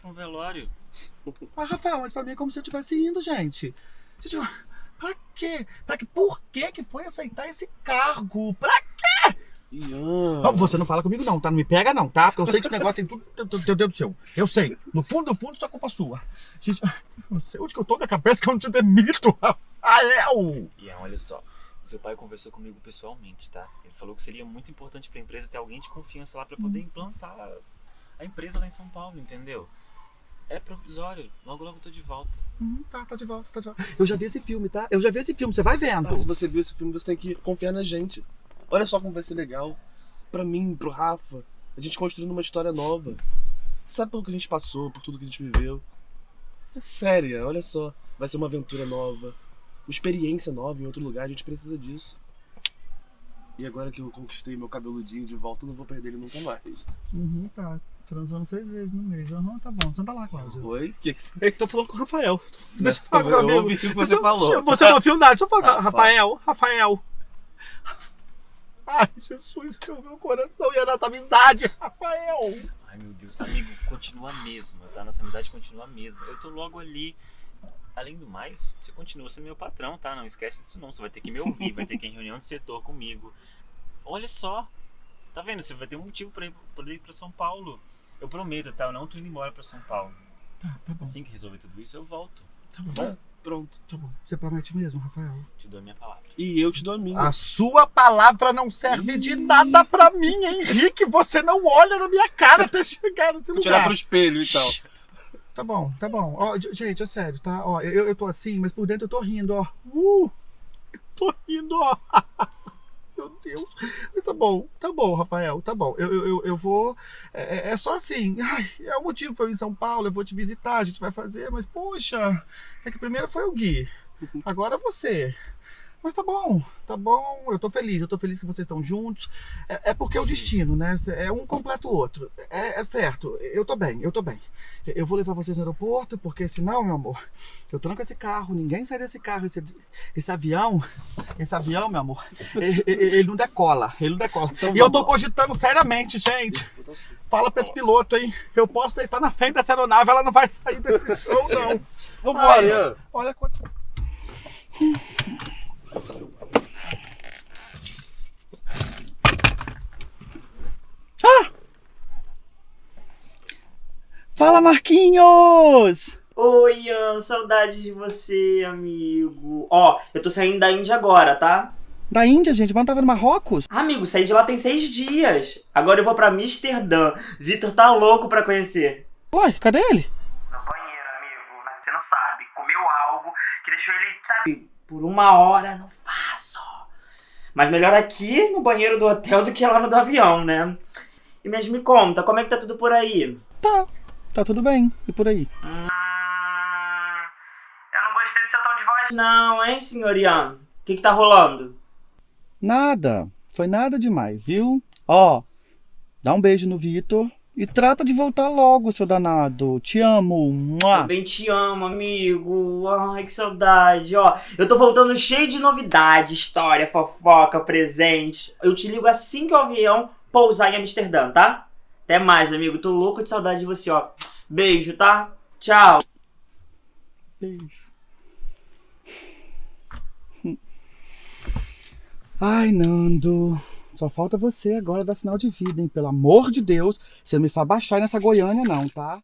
Pra um velório. Ah, Rafael, mas pra mim é como se eu estivesse indo, gente. Gente, pra quê? Pra que, por que que foi aceitar esse cargo? Pra quê? Ó, Você não fala comigo não, tá? Não me pega não, tá? Porque eu sei que esse negócio tem tudo teu Deus do céu. Eu sei. No fundo, no fundo, isso é culpa sua. Gente, eu não sei onde que eu tô na cabeça que eu não te demito, Rafael. Ian, olha só. Seu pai conversou comigo pessoalmente, tá? Ele falou que seria muito importante pra empresa ter alguém de confiança lá pra poder implantar a empresa lá em São Paulo, entendeu? É provisório. Logo, logo eu tô de volta. Uhum, tá, tá de volta, tá de volta. Eu já vi esse filme, tá? Eu já vi esse filme, você vai vendo. Ah, se você viu esse filme, você tem que confiar na gente. Olha só como vai ser legal. Pra mim, pro Rafa. A gente construindo uma história nova. Sabe pelo que a gente passou, por tudo que a gente viveu. É séria, olha só. Vai ser uma aventura nova. Uma experiência nova em outro lugar, a gente precisa disso. E agora que eu conquistei meu cabeludinho de volta, eu não vou perder ele nunca mais. Uhum, tá. Transando seis vezes no mês. Aham, tá bom. Senta lá, Cláudio. Oi? Que que É que tô falando com o Rafael. Não, Deixa eu falar com o eu meu amigo. ouvi o que você Você- falou. Você não ouviu nada. Deixa eu falar com Ah, o Rafael. Rafael. Ai, Jesus, que o meu coração e a nossa amizade, Rafael. Ai, meu Deus, amigo, continua a mesma, tá? Nossa amizade continua a mesma. Eu tô logo ali. Além do mais, você continua sendo meu patrão, tá? Não esquece disso não. Você vai ter que me ouvir, vai ter que ir em reunião de setor comigo. Olha só. Tá vendo? Você vai ter um motivo pra ir, pra ir pra São Paulo. Eu prometo, tá? Eu não tô indo embora pra São Paulo. Tá, tá bom. Assim que resolver tudo isso, eu volto. Tá bom. Tá? Pronto. Tá bom. Você promete mesmo, Rafael? Te dou a minha palavra. E eu te dou a minha. A sua palavra não serve de nada pra mim, Henrique. Você não olha na minha cara até chegar nesse Vou lugar. tirar pro espelho então. Tá bom, tá bom. Ó, gente, é sério, tá? Ó, eu, eu tô assim, mas por dentro eu tô rindo, ó. Uh! eu Tô rindo, ó. Meu Deus. Tá bom, tá bom, Rafael, tá bom. Eu, eu, eu, vou. É, é- é só assim. Ai, é o motivo pra eu ir em São Paulo, eu vou te visitar, a gente vai fazer, mas poxa, é que primeiro foi o Gui. Agora você. Mas tá bom, tá bom, eu tô feliz, eu tô feliz que vocês estão juntos. É, é porque é o destino, né? É um completa o outro. É, é certo, eu tô bem, eu tô bem. Eu vou levar vocês no aeroporto, porque senão, meu amor, eu tranco esse carro, ninguém sai desse carro, esse, esse avião, esse avião, meu amor, ele, ele- não decola, ele não decola. e eu tô cogitando seriamente, gente. Fala pra esse piloto, hein? Eu posso deitar na frente dessa aeronave, ela não vai sair desse show, não. Vambora. Olha quanto. Fala, Marquinhos! Oi, Ian, saudade de você, amigo. Ó, eu tô saindo da Índia agora, tá? Da Índia, gente, mas não tava no Marrocos? Amigo, saí de lá tem seis dias. Agora eu vou pra Amsterdã. Vitor tá louco pra conhecer. Ué, cadê ele? No banheiro, amigo. Mas você não sabe. Comeu algo que deixou ele, sabe, por uma hora no faço. Mas melhor aqui no banheiro do hotel do que lá no do avião, né? E mas me conta, como é que tá tudo por aí? Tá, tá tudo bem. E por aí? Eu não gostei do seu tom de voz, não, hein, senhor Ian? O que que tá rolando? Nada. Foi nada demais, viu? Ó, dá um beijo no Vitor e trata de voltar logo, seu danado. Te amo. Mua. Também te amo, amigo. Ai, que saudade. Ó, eu tô voltando cheio de novidade, história, fofoca, presente. Eu te ligo assim que o avião pousar em Amsterdã, tá? Até mais, amigo. Tô louco de saudade de você, ó. Beijo, tá? Tchau. Beijo. Ai, Nando. Só falta você agora dar sinal de vida, hein? Pelo amor de Deus, você não me faz baixar nessa Goiânia, não, tá?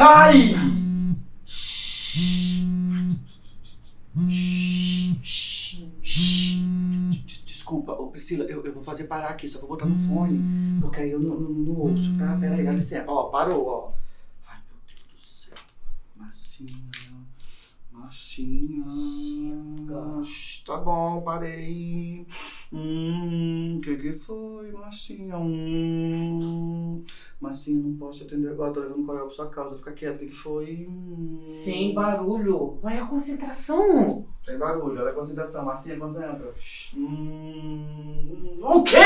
Ai! Priscila, eu, eu vou fazer parar aqui, só vou botar no fone, porque aí eu não, não, não ouço, tá? Pera aí, dá licença. Ó, parou, ó. Ai, meu Deus do céu. Massinha. Massinha. Tá bom, parei. Hum, que que foi, Massinha? Hum, Massinha, não posso atender agora, tô levando coral pra sua causa. Fica quieto, o que que foi? Hum. Sem barulho. Olha a concentração. Sem barulho, olha a concentração. Marcinha, concentra. Hum, o quê?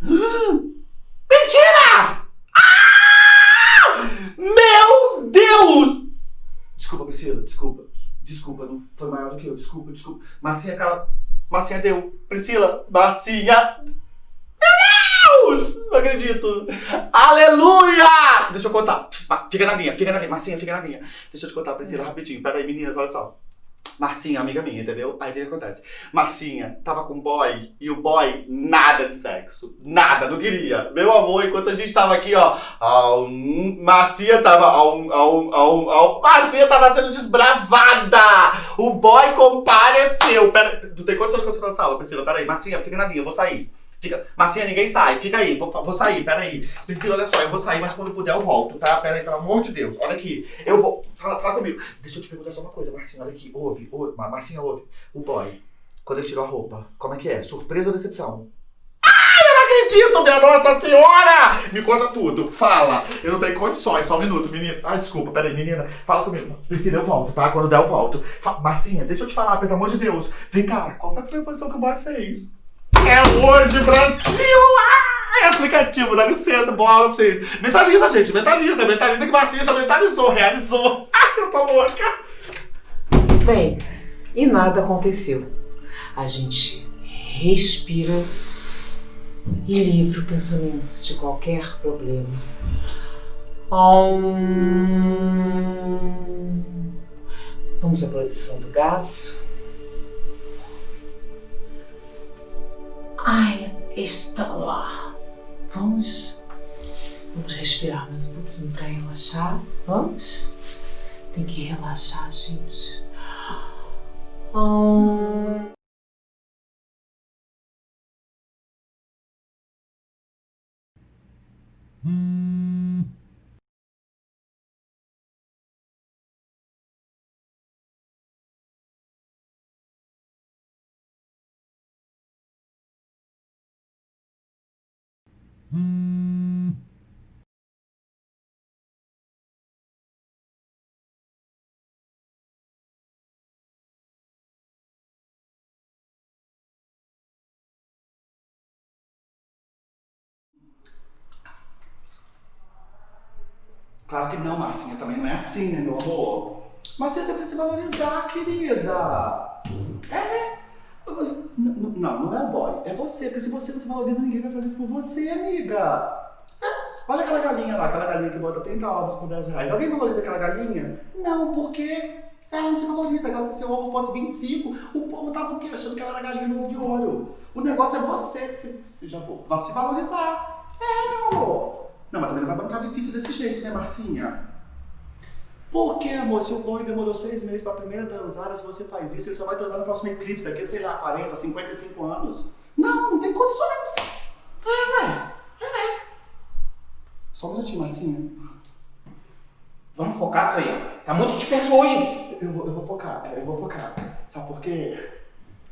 Mentira! Ah! Meu Deus! Desculpa, Priscila, desculpa. Desculpa, não foi maior do que eu. Desculpa, desculpa. Marcinha, cala. Marcinha deu. Priscila, Marcinha. Deus! Não acredito. Aleluia! Deixa eu contar. Fica na linha, fica na linha. Marcinha, fica na linha. Deixa eu te contar, Priscila, rapidinho. Pera aí, meninas, olha só. Marcinha, amiga minha, entendeu? Aí o que acontece? Marcinha tava com boy e o boy nada de sexo. Nada, não queria. Meu amor, enquanto a gente tava aqui, ó. Hum, Marcinha tava. Au, Marcinha tava sendo desbravada! O boy compareceu. Pera, tu tem quantas coisas na sala, Priscila? Pera aí, Marcinha, fica na linha, eu vou sair. Fica... Marcinha, ninguém sai, fica aí, vou, vou sair, pera aí. Priscila, olha só, eu vou sair, mas quando puder eu volto, tá? Pera aí, pelo amor de Deus, olha aqui. Eu vou. Fala, fala comigo. Deixa eu te perguntar só uma coisa, Marcinha, olha aqui. Ouve, ouve, Ma- Marcinha, ouve. O boy, quando ele tirou a roupa, como é que é? Surpresa ou decepção? Acredito, minha Nossa Senhora! Me conta tudo, fala. Eu não tenho condições, só um minuto, menina. Ai, desculpa, peraí, menina. Fala comigo. Priscila, eu volto, tá? Quando der, eu volto. Fa- Marcinha, deixa eu te falar, pelo amor de Deus. Vem cá, qual foi a primeira posição que o boy fez? É hoje, Brasil! Ai, aplicativo, dá licença, bola pra vocês. Mentaliza, gente, mentaliza. Mentaliza que Marcinha já mentalizou, realizou. Ai, eu tô louca. Bem, e nada aconteceu. A gente respira e livra o pensamento de qualquer problema. Vamos à posição do gato. Ai, está lá. Vamos. Vamos respirar mais um pouquinho para relaxar. Vamos? Tem que relaxar, gente. Hum. Claro que não, Marcinha, também não é assim, né, meu amor? Marcinha, você precisa se valorizar, querida. É. Mas, Não, não é o boy, é você, porque se você não se valoriza, ninguém vai fazer isso por você, amiga. É, Olha aquela galinha lá, aquela galinha que bota 30 ovos por 10 reais. Alguém valoriza aquela galinha? Não, porque ela não se valoriza. Agora, se seu ovo fosse 25, o povo tava o quê? Achando que ela era galinha no ovo de ouro. O negócio é você se, se já for, se valorizar. É, meu amor. Não, mas também não vai bancar difícil desse jeito, né, Marcinha? Por que, amor? Se o boy demorou seis meses pra primeira transada, se você faz isso, ele só vai transar no próximo eclipse, daqui a, sei lá, 40, 55 anos. Não, não tem condições. É, ué. É. Só um minutinho, Marcinha. Vamos focar isso aí. Tá muito disperso hoje. Eu vou, eu vou focar, é, eu vou focar. Sabe por quê?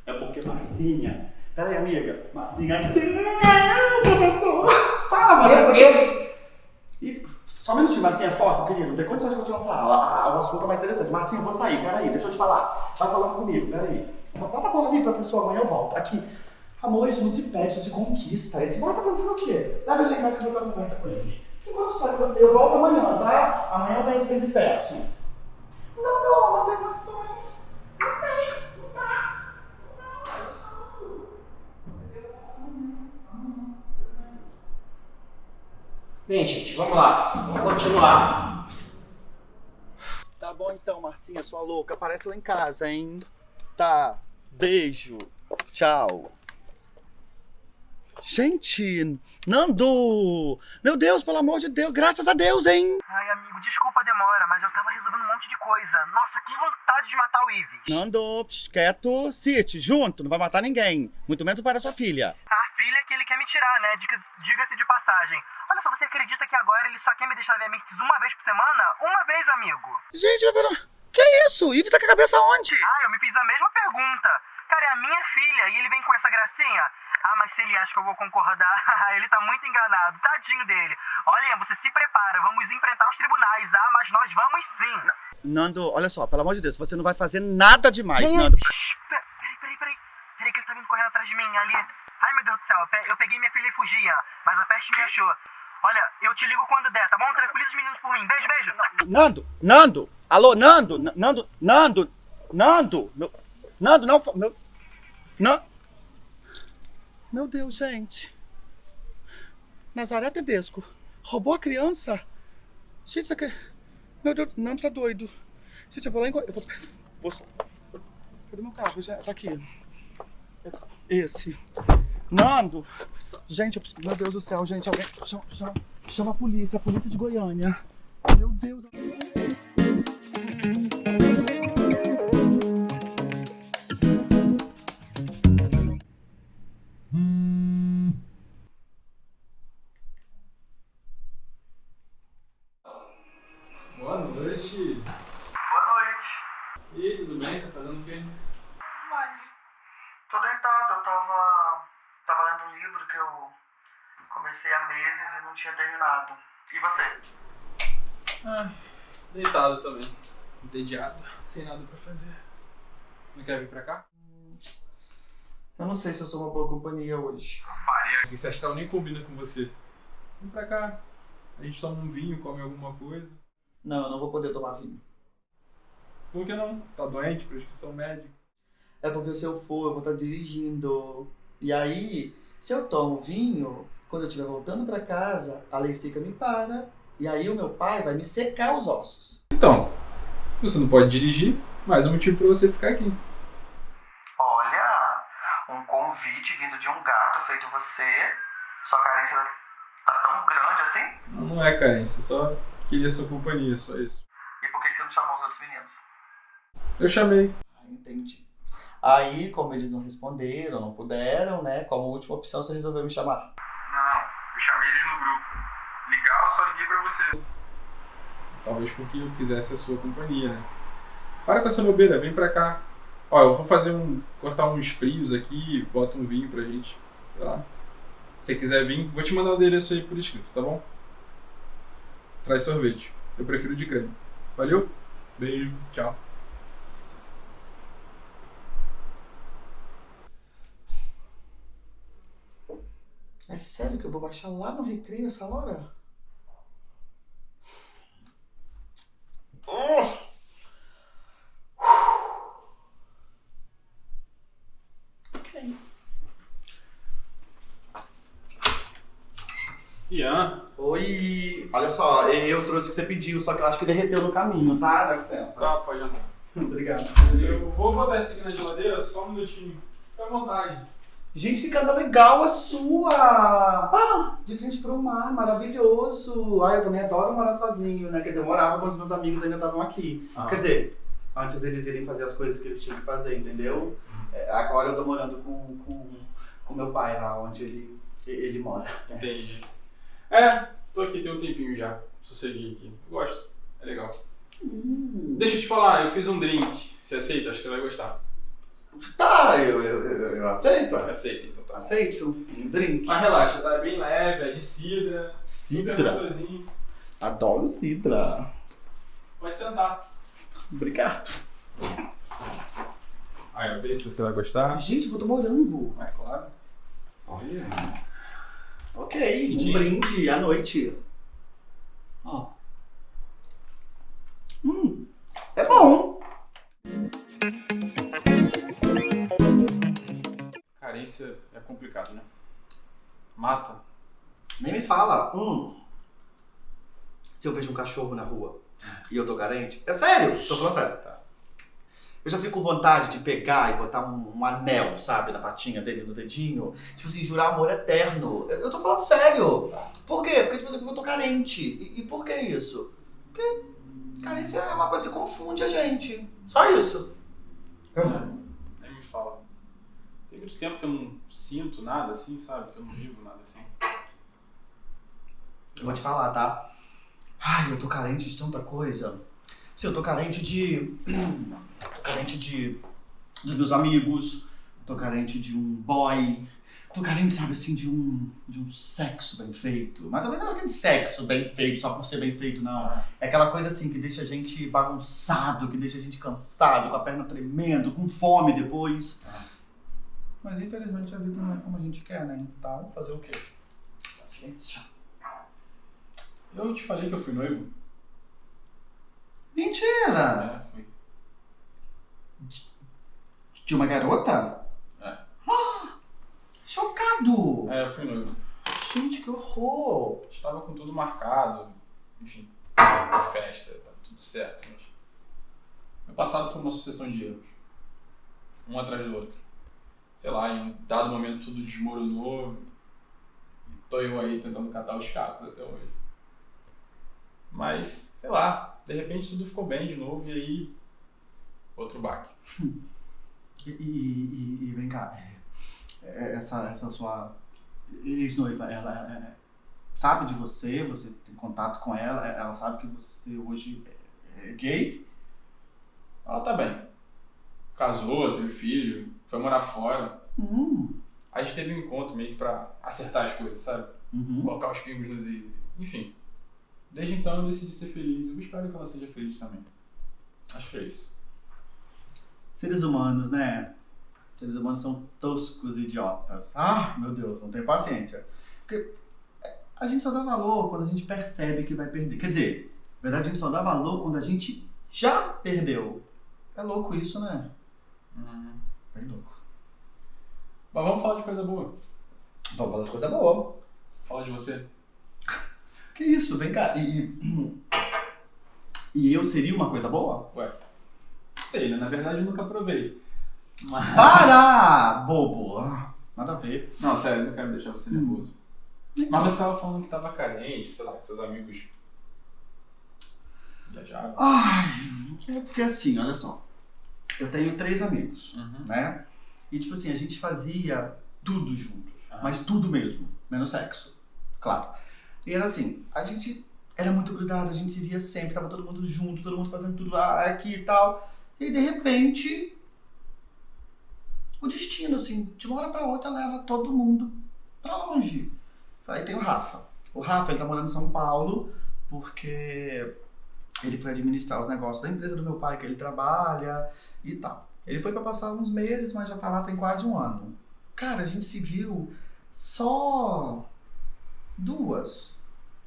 É porque Marcinha. Pera aí, amiga. Marcinha. Professor. Fala, Marcinha. E, só um minutinho, Marcinha, foca, querido. Não tem condições de essa aula. A- O assunto é mais interessante. Marcinha, eu vou sair. Pera aí, deixa eu te falar. Vai falando comigo, pera aí. Bota a bola ali, professor. Amanhã eu volto. Aqui. Amor, isso não se pede, isso se conquista. Esse boy tá pensando o quê? Leva ele lá em casa que eu vou conversa com ele. Tem condições. Eu eu volto amanhã, tá? Amanhã eu venho ser disperso. Não, meu amor, tem condições. Não tem, não tá. Bem, gente, vamos lá. Vamos continuar. Tá bom então, Marcinha, sua louca. Aparece lá em casa, hein? Tá. Beijo. Tchau. Gente, Nando! Meu Deus, pelo amor de Deus, graças a Deus, hein? Ai, amigo, desculpa a demora, mas eu tava resolvendo um monte de coisa. Nossa, que vontade de matar o Ives. Nando, psh, quieto, City, junto, não vai matar ninguém. Muito menos o pai da sua filha. Ah, que ele quer me tirar, né? Diga- Diga-se de passagem. Olha só, você acredita que agora ele só quer me deixar ver a Mirtz uma vez por semana? Uma vez, amigo. Gente, pera... Que isso? Ives tá com a cabeça onde? Ah, eu me fiz a mesma pergunta. Cara, é a minha filha e ele vem com essa gracinha? Ah, mas se ele acha que eu vou concordar, ele tá muito enganado. Tadinho dele. Olha, você se prepara, vamos enfrentar os tribunais. Ah, mas nós vamos sim. Nando, olha só, pelo amor de Deus, você não vai fazer nada demais, Nando. Peraí, peraí, peraí. Peraí que ele tá vindo correndo atrás de mim ali. Ai, meu Deus do céu, eu pe- eu peguei minha filha e fugi, ah, mas a peste me achou. Olha, eu te ligo quando der, tá bom? Tranquiliza os meninos por mim. Beijo, beijo. Nando, Nando, alô, Nando, Nando, Nando, Nando, meu, Nando, não, meu, não, meu Deus, gente, Nazaré Tedesco, roubou a criança? Gente, isso aqui, meu Deus, Nando tá doido. Gente, eu vou lá em, eu vou, vou, cadê meu carro? Já, tá aqui. Esse. Nando! Gente, eu meu Deus do céu, gente, alguém. Chama, chama, chama a polícia, a polícia de Goiânia. Meu Deus. Não tinha terminado. E você? Ah, deitado também. Entediado. Sem nada pra fazer. Não quer vir pra cá? Eu não sei se eu sou uma boa companhia hoje. Faria. Esse astral nem combina com você. Vem pra cá. A gente toma um vinho, come alguma coisa. Não, eu não vou poder tomar vinho. Por que não? Tá doente? Prescrição médica. É porque se eu for, eu vou estar dirigindo. E aí, se eu tomo vinho, quando eu estiver voltando pra casa, a lei seca me para. E aí o meu pai vai me secar os ossos. Então, você não pode dirigir, mais um motivo pra você ficar aqui. Olha, um convite vindo de um gato feito você. Sua carência tá tão grande assim? Não, não é carência, só queria sua companhia, só isso. E por que que você não chamou os outros meninos? Eu chamei. Entendi. Aí, como eles não responderam, não puderam, né? Como última opção, você resolveu me chamar. Não, eu chamei eles no grupo. Ligar, eu só liguei pra você. Talvez porque eu quisesse a sua companhia, né? Para com essa bobeira, vem pra cá. Ó, eu vou fazer um. cortar uns frios aqui, bota um vinho pra gente. Sei lá. Se você quiser vir, vou te mandar o endereço aí por escrito, tá bom? Traz sorvete. Eu prefiro de creme. Valeu? Beijo, tchau. É sério que eu vou baixar lá no recreio essa hora? Ok. Ian. Oi. Olha só, eu, trouxe o que você pediu, só que eu acho que derreteu no caminho, tá? Dá licença. Tá, pode andar. Obrigado. Eu vou botar isso aqui na geladeira, só um minutinho. Fica à vontade. Gente, que casa legal a sua! Ah, de frente pro mar, maravilhoso! Ah, eu também adoro morar sozinho, né? Quer dizer, eu morava quando os meus amigos ainda estavam aqui. Ah. Quer dizer, antes eles irem fazer as coisas que eles tinham que fazer, entendeu? É, agora eu tô morando com, com, com meu pai lá, onde ele, ele mora. Entendi. É, tô aqui tem um tempinho já. Sosseguei aqui. Eu gosto. É legal. Deixa eu te falar, eu fiz um drink. Você aceita? Acho que você vai gostar. Tá, eu, eu, eu, eu aceito. é. Aceita, então tá. Aceito. Um drink. Mas relaxa, tá bem leve, é de cidra. Super Cidra? Adoro cidra. Pode sentar. Obrigado. Aí, eu ver se você vai gostar. Gente, botou morango. É claro. Olha. Ok, um brinde à noite. Ó. Hum, é bom. Carência é complicado, né? Mata. Nem me fala. Hum. Se eu vejo um cachorro na rua e eu tô carente. É sério, tô falando sério. Tá. Eu já fico com vontade de pegar e botar um, um anel, sabe, na patinha dele, no dedinho. Tipo assim, jurar amor eterno. Eu, eu tô falando sério. Por quê? Porque, tipo assim, eu tô carente. E, e por que isso? Porque carência é uma coisa que confunde a gente. Só isso. Nem me fala. Tem muito tempo que eu não sinto nada assim, sabe? Que eu não vivo nada assim. Eu vou te falar, tá? Ai, eu tô carente de tanta coisa. Sim, eu tô carente de. tô carente de. dos meus amigos. Tô carente de um boy. Tô carente, sabe, assim, de um. de um sexo bem feito. Mas também não é aquele sexo bem feito só por ser bem feito, não. É aquela coisa assim que deixa a gente bagunçado, que deixa a gente cansado, com a perna tremendo, com fome depois. Mas infelizmente a vida não é como a gente quer, né? Então, fazer o quê? Paciência. Eu te falei que eu fui noivo? Mentira! É, fui. De uma garota? É. Ah, chocado! É, eu fui noivo. Gente, que horror! Estava com tudo marcado, enfim, a festa, tá tudo certo, mas. Meu passado foi uma sucessão de erros. Um atrás do outro. Sei lá, em um dado momento tudo desmoronou. E tô eu aí tentando catar os cacos até hoje. Mas, sei lá, de repente tudo ficou bem de novo e aí. Outro baque. E, e, e- vem cá, é, é, essa, essa sua ex-noiva, ela é, sabe de você, você tem contato com ela, ela sabe que você hoje é, é gay? Ela tá bem. Casou, teve filho, foi morar fora. Hum. A gente teve um encontro meio que pra acertar as coisas, sabe? Uhum. Colocar os pingos nos is. Enfim. Desde então eu decidi ser feliz. Eu espero que ela seja feliz também. Acho que é isso. Seres humanos, né? Seres humanos são toscos e idiotas. Ah, meu Deus, não tenho paciência. Porque a gente só dá valor quando a gente percebe que vai perder. Quer dizer, na verdade a gente só dá valor quando a gente já perdeu. É louco isso, né? Bem Mas vamos falar de coisa boa. Vamos falar de coisa boa. Fala de você. Que isso, vem cá. E, e eu seria uma coisa boa? Ué, não sei, né? Na verdade eu nunca provei. Mas... Para! Bobo! Nada a ver. Não, sério, não quero deixar você nervoso. Mas você tava falando que tava carente, sei lá, que seus amigos viajaram. Ai, é porque assim, olha só. Eu tenho três amigos, né? E tipo assim, a gente fazia tudo juntos. Mas tudo mesmo, menos sexo. Claro. E era assim, a gente era muito grudado, a gente se via sempre, tava todo mundo junto, todo mundo fazendo tudo aqui e tal. E de repente, o destino, assim, de uma hora pra outra leva todo mundo pra longe. Aí tem o Rafa. O Rafa, ele tá morando em São Paulo porque ele foi administrar os negócios da empresa do meu pai que ele trabalha e tal. Ele foi pra passar uns meses, mas já tá lá tem quase um ano. Cara, a gente se viu só duas,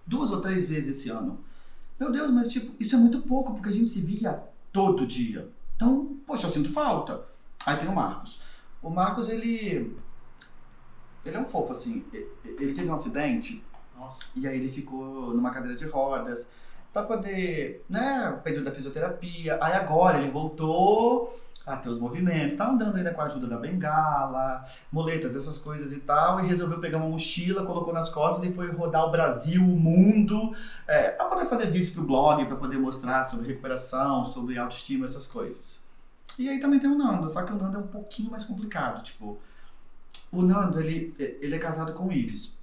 duas ou três vezes esse ano. Meu Deus, mas tipo, isso é muito pouco porque a gente se via todo dia. Então, poxa, eu sinto falta. Aí tem o Marcos. O Marcos, ele ele é um fofo assim. Ele teve um acidente Nossa. e aí ele ficou numa cadeira de rodas pra poder, né, o período da fisioterapia. Aí agora ele voltou a ter os movimentos, tá andando ainda com a ajuda da bengala, muletas, essas coisas e tal, e resolveu pegar uma mochila, colocou nas costas e foi rodar o Brasil, o mundo, é, para poder fazer vídeos pro blog, para poder mostrar sobre recuperação, sobre autoestima, essas coisas. E aí também tem o Nando, só que o Nando é um pouquinho mais complicado, tipo, o Nando, ele, ele é casado com o Ives.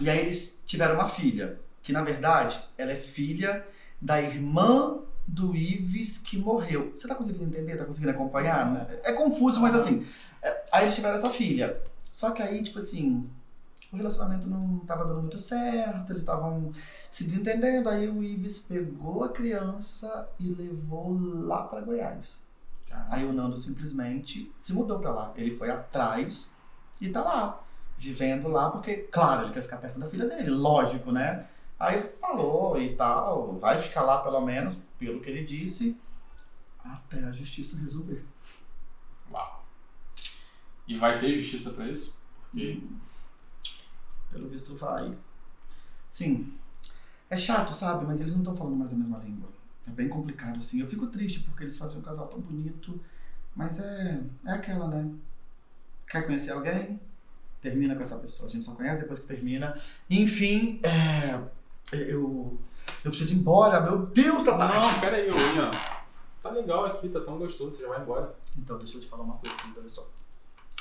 E aí eles tiveram uma filha, que na verdade ela é filha da irmã do Ives que morreu. Você tá conseguindo entender? Tá conseguindo acompanhar? né? É confuso, mas assim. é, aí eles tiveram essa filha. Só que aí, tipo assim, o relacionamento não tava dando muito certo, eles estavam se desentendendo. Aí o Ives pegou a criança e levou lá pra Goiás. Aí o Nando simplesmente se mudou pra lá. Ele foi atrás e tá lá, vivendo lá, porque, claro, ele quer ficar perto da filha dele, lógico, né? Aí falou e tal, vai ficar lá pelo menos, pelo que ele disse, até a justiça resolver. Uau. E vai ter justiça pra isso? Porque. Pelo visto vai. Sim. É chato, sabe? Mas eles não estão falando mais a mesma língua. É bem complicado, assim. Eu fico triste porque eles fazem um casal tão bonito. Mas é, é aquela, né? Quer conhecer alguém? Termina com essa pessoa. A gente só conhece depois que termina. Enfim, é, eu, eu preciso ir embora. Meu Deus, tá tarde. Não, pera aí, Ian. Tá legal aqui, tá tão gostoso, você já vai embora. Então, deixa eu te falar uma coisa, olha só.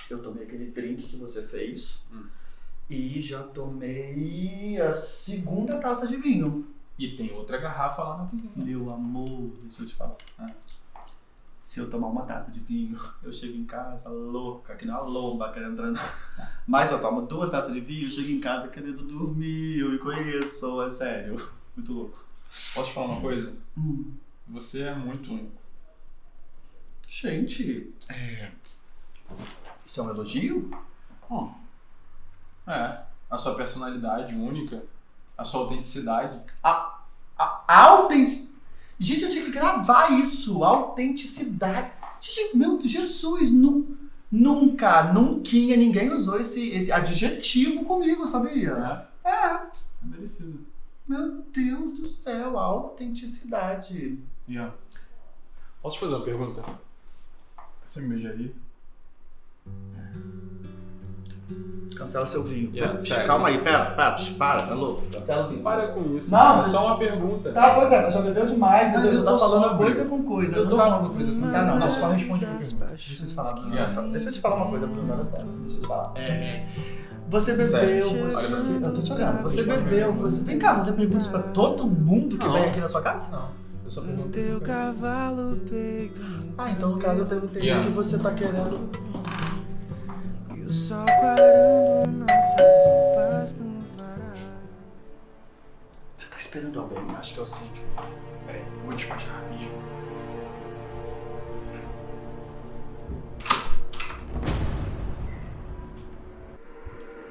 Eu tomei aquele drink que você fez. Hum. E já tomei a segunda taça de vinho. E tem outra garrafa lá na cozinha. Meu amor, deixa eu te falar. Ah, Se eu tomar uma taça de vinho, eu chego em casa louca, que nem uma lomba querendo transar. Mas eu tomo duas taças de vinho, eu chego em casa querendo dormir, eu me conheço, é sério. Muito louco. Posso te falar uma coisa? Hum. Você é muito único. Gente, É. isso é um elogio? Hum. É. A sua personalidade única, a sua autenticidade. A, a, a autent... Gente, eu tinha que gravar isso. Autenticidade. Gente, meu Jesus, nu, nunca, nunca ninguém usou esse, esse adjetivo comigo, sabia? É. É merecido. Meu Deus do céu, autenticidade. Yeah. Posso te fazer uma pergunta? Você me beijaria? Cancela seu vinho. Yeah, Pera, sério. calma aí, pera, pera, para, tá louco? Cancela o vinho. Para com isso. Não, é só uma pergunta. Tá, pois é, mas já bebeu demais, Mas Deus, eu eu tá tô falando sóbrio. coisa com coisa. Eu não tô tá, falando coisa com Tá, não, coisa. não, Só responde a pergunta. Deixa eu te falar, Bruno, Yeah. só- deixa eu te falar uma coisa, Bruno, olha só. Deixa eu te falar. É, você bebeu, Sério, você... Eu tô te olhando. Você bebeu, você... Vem cá, você pergunta isso pra todo mundo que Não. vem aqui na sua casa? Não. Eu só pergunto. Teu cavalo peito Ah, então no caso eu devo entender Yeah. que você tá querendo... O sol clarando nossas roupas no farol Você tá esperando alguém? Acho que é o Cíntia. Peraí, vou despachar rapidinho.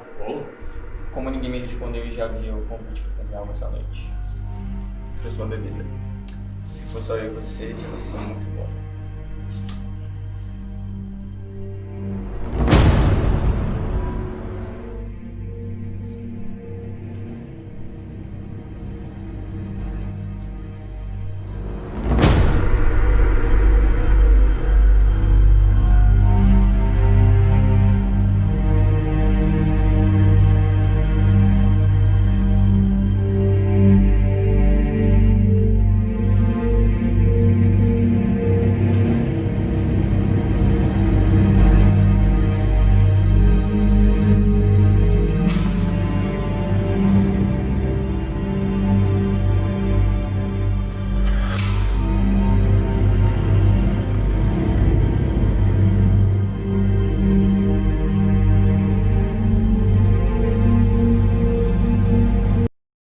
Apolo? Como ninguém me respondeu e já havia o convite pra fazer algo essa noite. Trouxe uma bebida. Se for só eu e você, já vai ser muito bom.